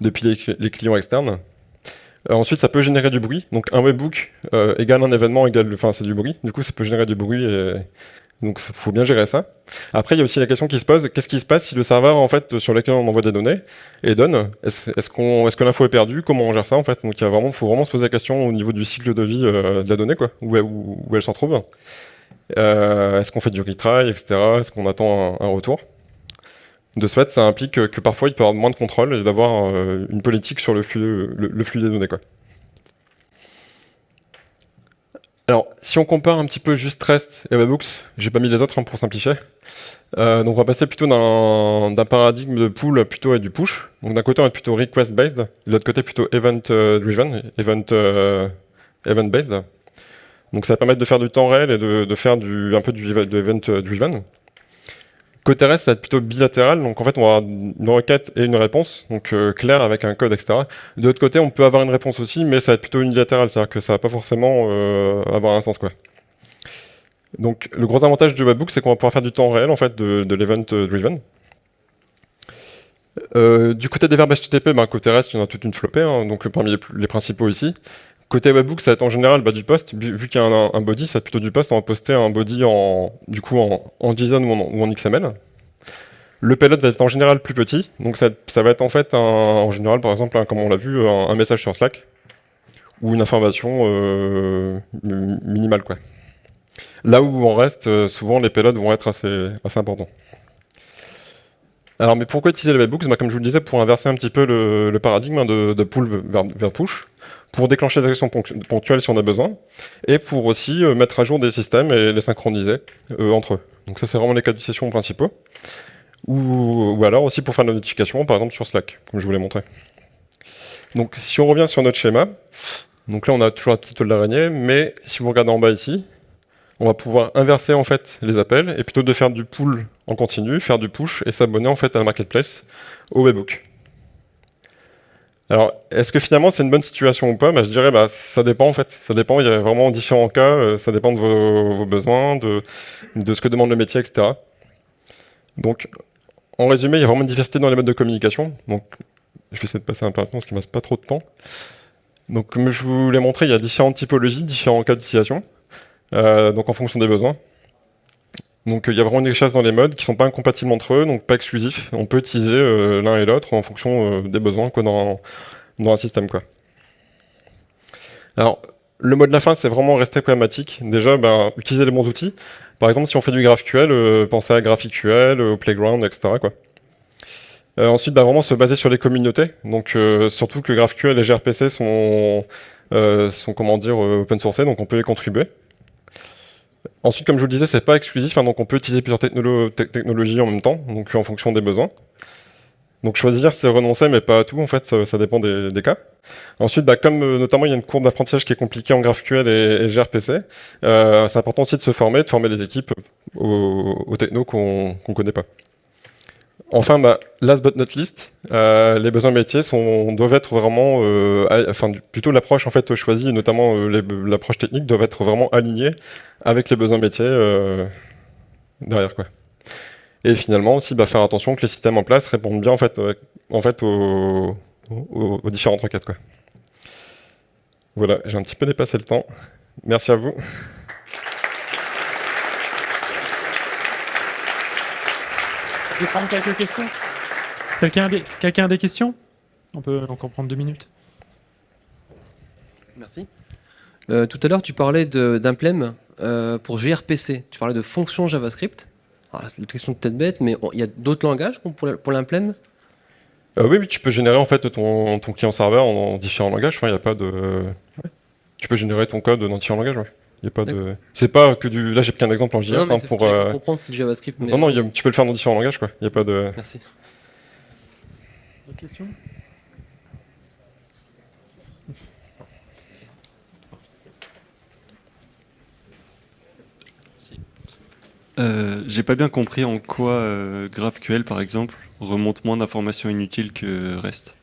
depuis les, clients externes. Euh, ensuite, ça peut générer du bruit. Donc, un webbook égale un événement égale, enfin, c'est du bruit. Du coup, ça peut générer du bruit et donc il faut bien gérer ça. Après, il y a aussi la question qui se pose qu'est-ce qui se passe si le serveur en fait sur lequel on envoie des données et donne? Est-ce est que l'info est perdue? Comment on gère ça en fait? Donc, il vraiment, faut vraiment se poser la question au niveau du cycle de vie de la donnée, quoi, où, où elle s'en trouve. Euh, est-ce qu'on fait du retry, etc. Est-ce qu'on attend un, retour? De ce fait, ça implique que, parfois il peut y avoir moins de contrôle et d'avoir euh, une politique sur le flux, le, flux des données. Quoi. Alors, si on compare un petit peu juste REST et Webhooks, j'ai pas mis les autres hein, pour simplifier. Euh, donc on va passer plutôt d'un paradigme de pull plutôt à du push. Donc d'un côté on va plutôt request based, de l'autre côté plutôt event driven, event, event based. Donc ça va permettre de faire du temps réel et de, faire un peu du event driven. Côté REST, ça va être plutôt bilatéral, donc en fait on va avoir une requête et une réponse, donc euh, claire avec un code, etc. De l'autre côté, on peut avoir une réponse aussi, mais ça va être plutôt unilatéral, c'est-à-dire que ça va pas forcément euh, avoir un sens. quoi. Donc le gros avantage du webbook, c'est qu'on va pouvoir faire du temps réel en fait de, l'event driven. Euh, du côté des verbes HTTP, ben, côté REST, il y en a toute une flopée, hein, donc parmi les, principaux ici. Côté webbook, ça va être en général du post. Vu qu'il y a un, body, ça va être plutôt du post. On va poster un body en, du coup, en, JSON ou en, XML. Le payload va être en général plus petit. Donc ça, va être en fait, en général, par exemple, comme on l'a vu, un, message sur Slack ou une information euh, minimale. Là où on reste, euh, souvent les payloads vont être assez, importants. Alors, mais pourquoi utiliser le webbook bah, Comme je vous le disais, pour inverser un petit peu le, paradigme de, pull vers push pour déclencher des actions ponctuelles si on a besoin, et pour aussi euh, mettre à jour des systèmes et les synchroniser euh, entre eux. Donc ça, c'est vraiment les cas d'utilisation principaux. Ou, alors aussi pour faire de la notification, par exemple sur Slack, comme je vous l'ai montré. Donc si on revient sur notre schéma, donc là on a toujours la petite toile d'araignée, mais si vous regardez en bas ici, on va pouvoir inverser en fait les appels, et plutôt de faire du pull en continu, faire du push et s'abonner en fait à la marketplace au webbook. Alors, est-ce que finalement c'est une bonne situation ou pas? Bah, Je dirais bah ça dépend en fait. Ça dépend, il y a vraiment différents cas, euh, ça dépend de vos, besoins, de, ce que demande le métier, etc. Donc, en résumé, il y a vraiment une diversité dans les modes de communication. Je vais essayer de passer un peu rapidement parce qu'il ne reste pas trop de temps. Donc, comme je vous l'ai montré, il y a différentes typologies, différents cas d'utilisation, euh, donc en fonction des besoins. Donc il y a vraiment une richesse dans les modes qui sont pas incompatibles entre eux, donc pas exclusifs. On peut utiliser euh, l'un et l'autre en fonction euh, des besoins quoi, dans, dans un système. Quoi. Alors, le mode de la fin, c'est vraiment rester pragmatique. Déjà, ben, utiliser les bons outils. Par exemple, si on fait du GraphQL, euh, pensez à GraphQL, au Playground, etc. Quoi. ensuite, ben, vraiment se baser sur les communautés. Donc, surtout que GraphQL et gRPC sont, sont comment dire, open source, donc on peut les contribuer. Ensuite, comme je vous le disais, c'est pas exclusif, hein, donc on peut utiliser plusieurs technologies en même temps, donc en fonction des besoins. Donc choisir, c'est renoncer, mais pas tout, en fait, ça, dépend des, cas. Ensuite, bah, comme euh, notamment il y a une courbe d'apprentissage qui est compliquée en GraphQL et, gRPC, euh, c'est important aussi de se former, de former les équipes aux, technos qu'on ne connaît pas. Enfin, bah, last but not least, euh, les besoins métiers doivent être vraiment, euh, enfin plutôt l'approche en fait choisie, notamment euh, l'approche technique, doivent être vraiment alignée avec les besoins métiers derrière quoi. Et finalement aussi bah, faire attention que les systèmes en place répondent bien en fait aux, aux différentes requêtes quoi. Voilà, j'ai un petit peu dépassé le temps. Merci à vous. Je vais prendre quelques questions. Quelqu'un a, des, quelqu'un a des questions? On peut encore prendre deux minutes. Merci. Euh, tout à l'heure, tu parlais d'implem euh, pour gRPC. Tu parlais de fonction JavaScript. C'est une question peut-être bête, mais il y a d'autres langages pour l'implem? Euh, oui, tu peux générer en fait ton, ton client serveur en, différents langages. Enfin, il a pas de. Tu peux générer ton code dans différents langages. Ouais pas de. C'est pas que du. Là, j'ai pris un exemple en JS hein, pour. Euh... comprendre c'est du JavaScript. Non, non, tu peux le faire dans différents langages, quoi. Il y a pas de. Merci. D'autres questions? Euh, J'ai pas bien compris en quoi euh, GraphQL, par exemple, remonte moins d'informations inutiles que REST.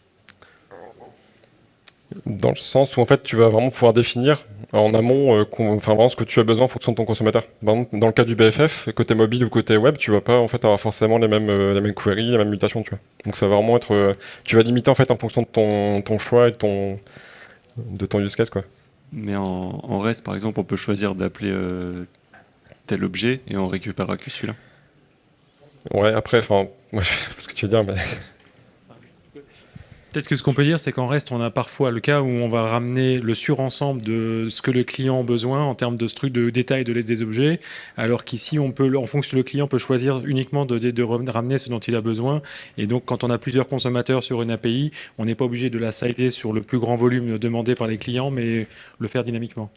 Dans le sens où en fait tu vas vraiment pouvoir définir en amont euh, enfin, vraiment ce que tu as besoin en fonction de ton consommateur. Par exemple, dans le cas du BFF, côté mobile ou côté web, tu vas pas en fait avoir forcément les mêmes, euh, les mêmes queries, les mêmes mutations. Tu vois. Donc ça va vraiment être. Euh, tu vas limiter en fait en fonction de ton, ton choix et de ton, de ton use case. Quoi. Mais en, en REST par exemple, on peut choisir d'appeler tel objet et on récupérera que celui-là. Ouais, après, enfin, ouais, ce que tu veux dire, mais. Peut-être que ce qu'on peut dire, c'est qu'en reste, on a parfois le cas où on va ramener le surensemble de ce que le client a besoin en termes de de détails de des objets, alors qu'ici, on peut, en fonction le client peut choisir uniquement de, de, ramener ce dont il a besoin. Et donc, quand on a plusieurs consommateurs sur une API, on n'est pas obligé de la sider sur le plus grand volume demandé par les clients, mais le faire dynamiquement.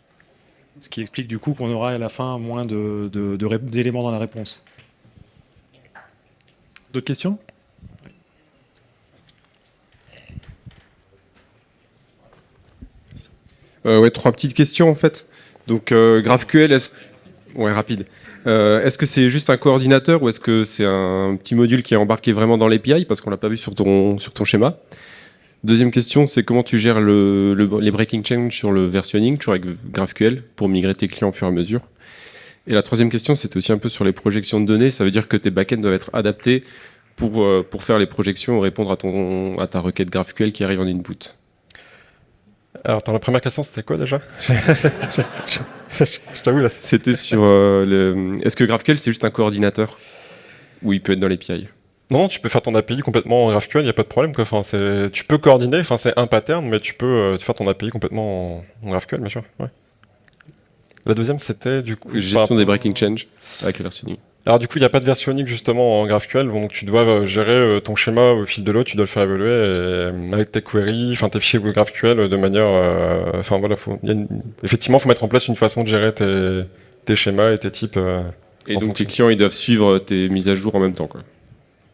Ce qui explique du coup qu'on aura à la fin moins d'éléments dans la réponse. D'autres questions? Ouais, trois petites questions en fait. Donc euh, GraphQL, est-ce... ouais. Euh, est-ce que c'est juste un coordinateur ou est-ce que c'est un petit module qui est embarqué vraiment dans l'API parce qu'on l'a pas vu sur ton, sur ton schéma? Deuxième question, c'est comment tu gères le, les breaking change sur le versionning, toujours avec GraphQL, pour migrer tes clients au fur et à mesure? Et la troisième question, c'était aussi un peu sur les projections de données. Ça veut dire que tes backends doivent être adaptés pour, pour faire les projections et répondre à, ton, à ta requête GraphQL qui arrive en input. Alors, dans la première question, c'était quoi déjà Je t'avoue, là. C'était sur euh, le... Est-ce que GraphQL, c'est juste un coordinateur Ou il peut être dans l'API non, tu peux faire ton API complètement en GraphQL, il n'y a pas de problème. Quoi. Enfin, tu peux coordonner, enfin, c'est un pattern, mais tu peux euh, faire ton API complètement en, GraphQL, bien sûr. La deuxième, c'était du coup... Gestion des breaking change avec le versionning. Alors du coup, il n'y a pas de version unique justement en GraphQL, donc tu dois euh, gérer euh, ton schéma au fil de l'eau, tu dois le faire évoluer et, euh, avec tes queries, enfin tes fichiers GraphQL de manière, euh, enfin voilà, faut, il y a une- effectivement, faut mettre en place une façon de gérer tes, tes schémas et tes types. euh. Et donc tes clients, ils doivent suivre tes mises à jour en même temps. Quoi.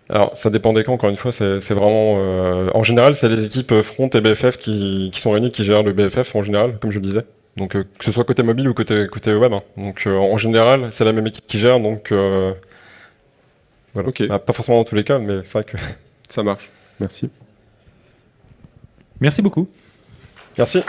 Alors ça dépend des camps, encore une fois, c'est c'est vraiment, euh, en général, c'est les équipes front et BFF qui, qui sont réunies qui gèrent le BFF en général, comme je le disais. Donc euh, que ce soit côté mobile ou côté côté web. hein. Donc euh, en général, c'est la même équipe qui gère, donc euh, voilà. Bah, pas forcément dans tous les cas, mais c'est vrai que. Ça marche. Merci. Merci beaucoup. Merci.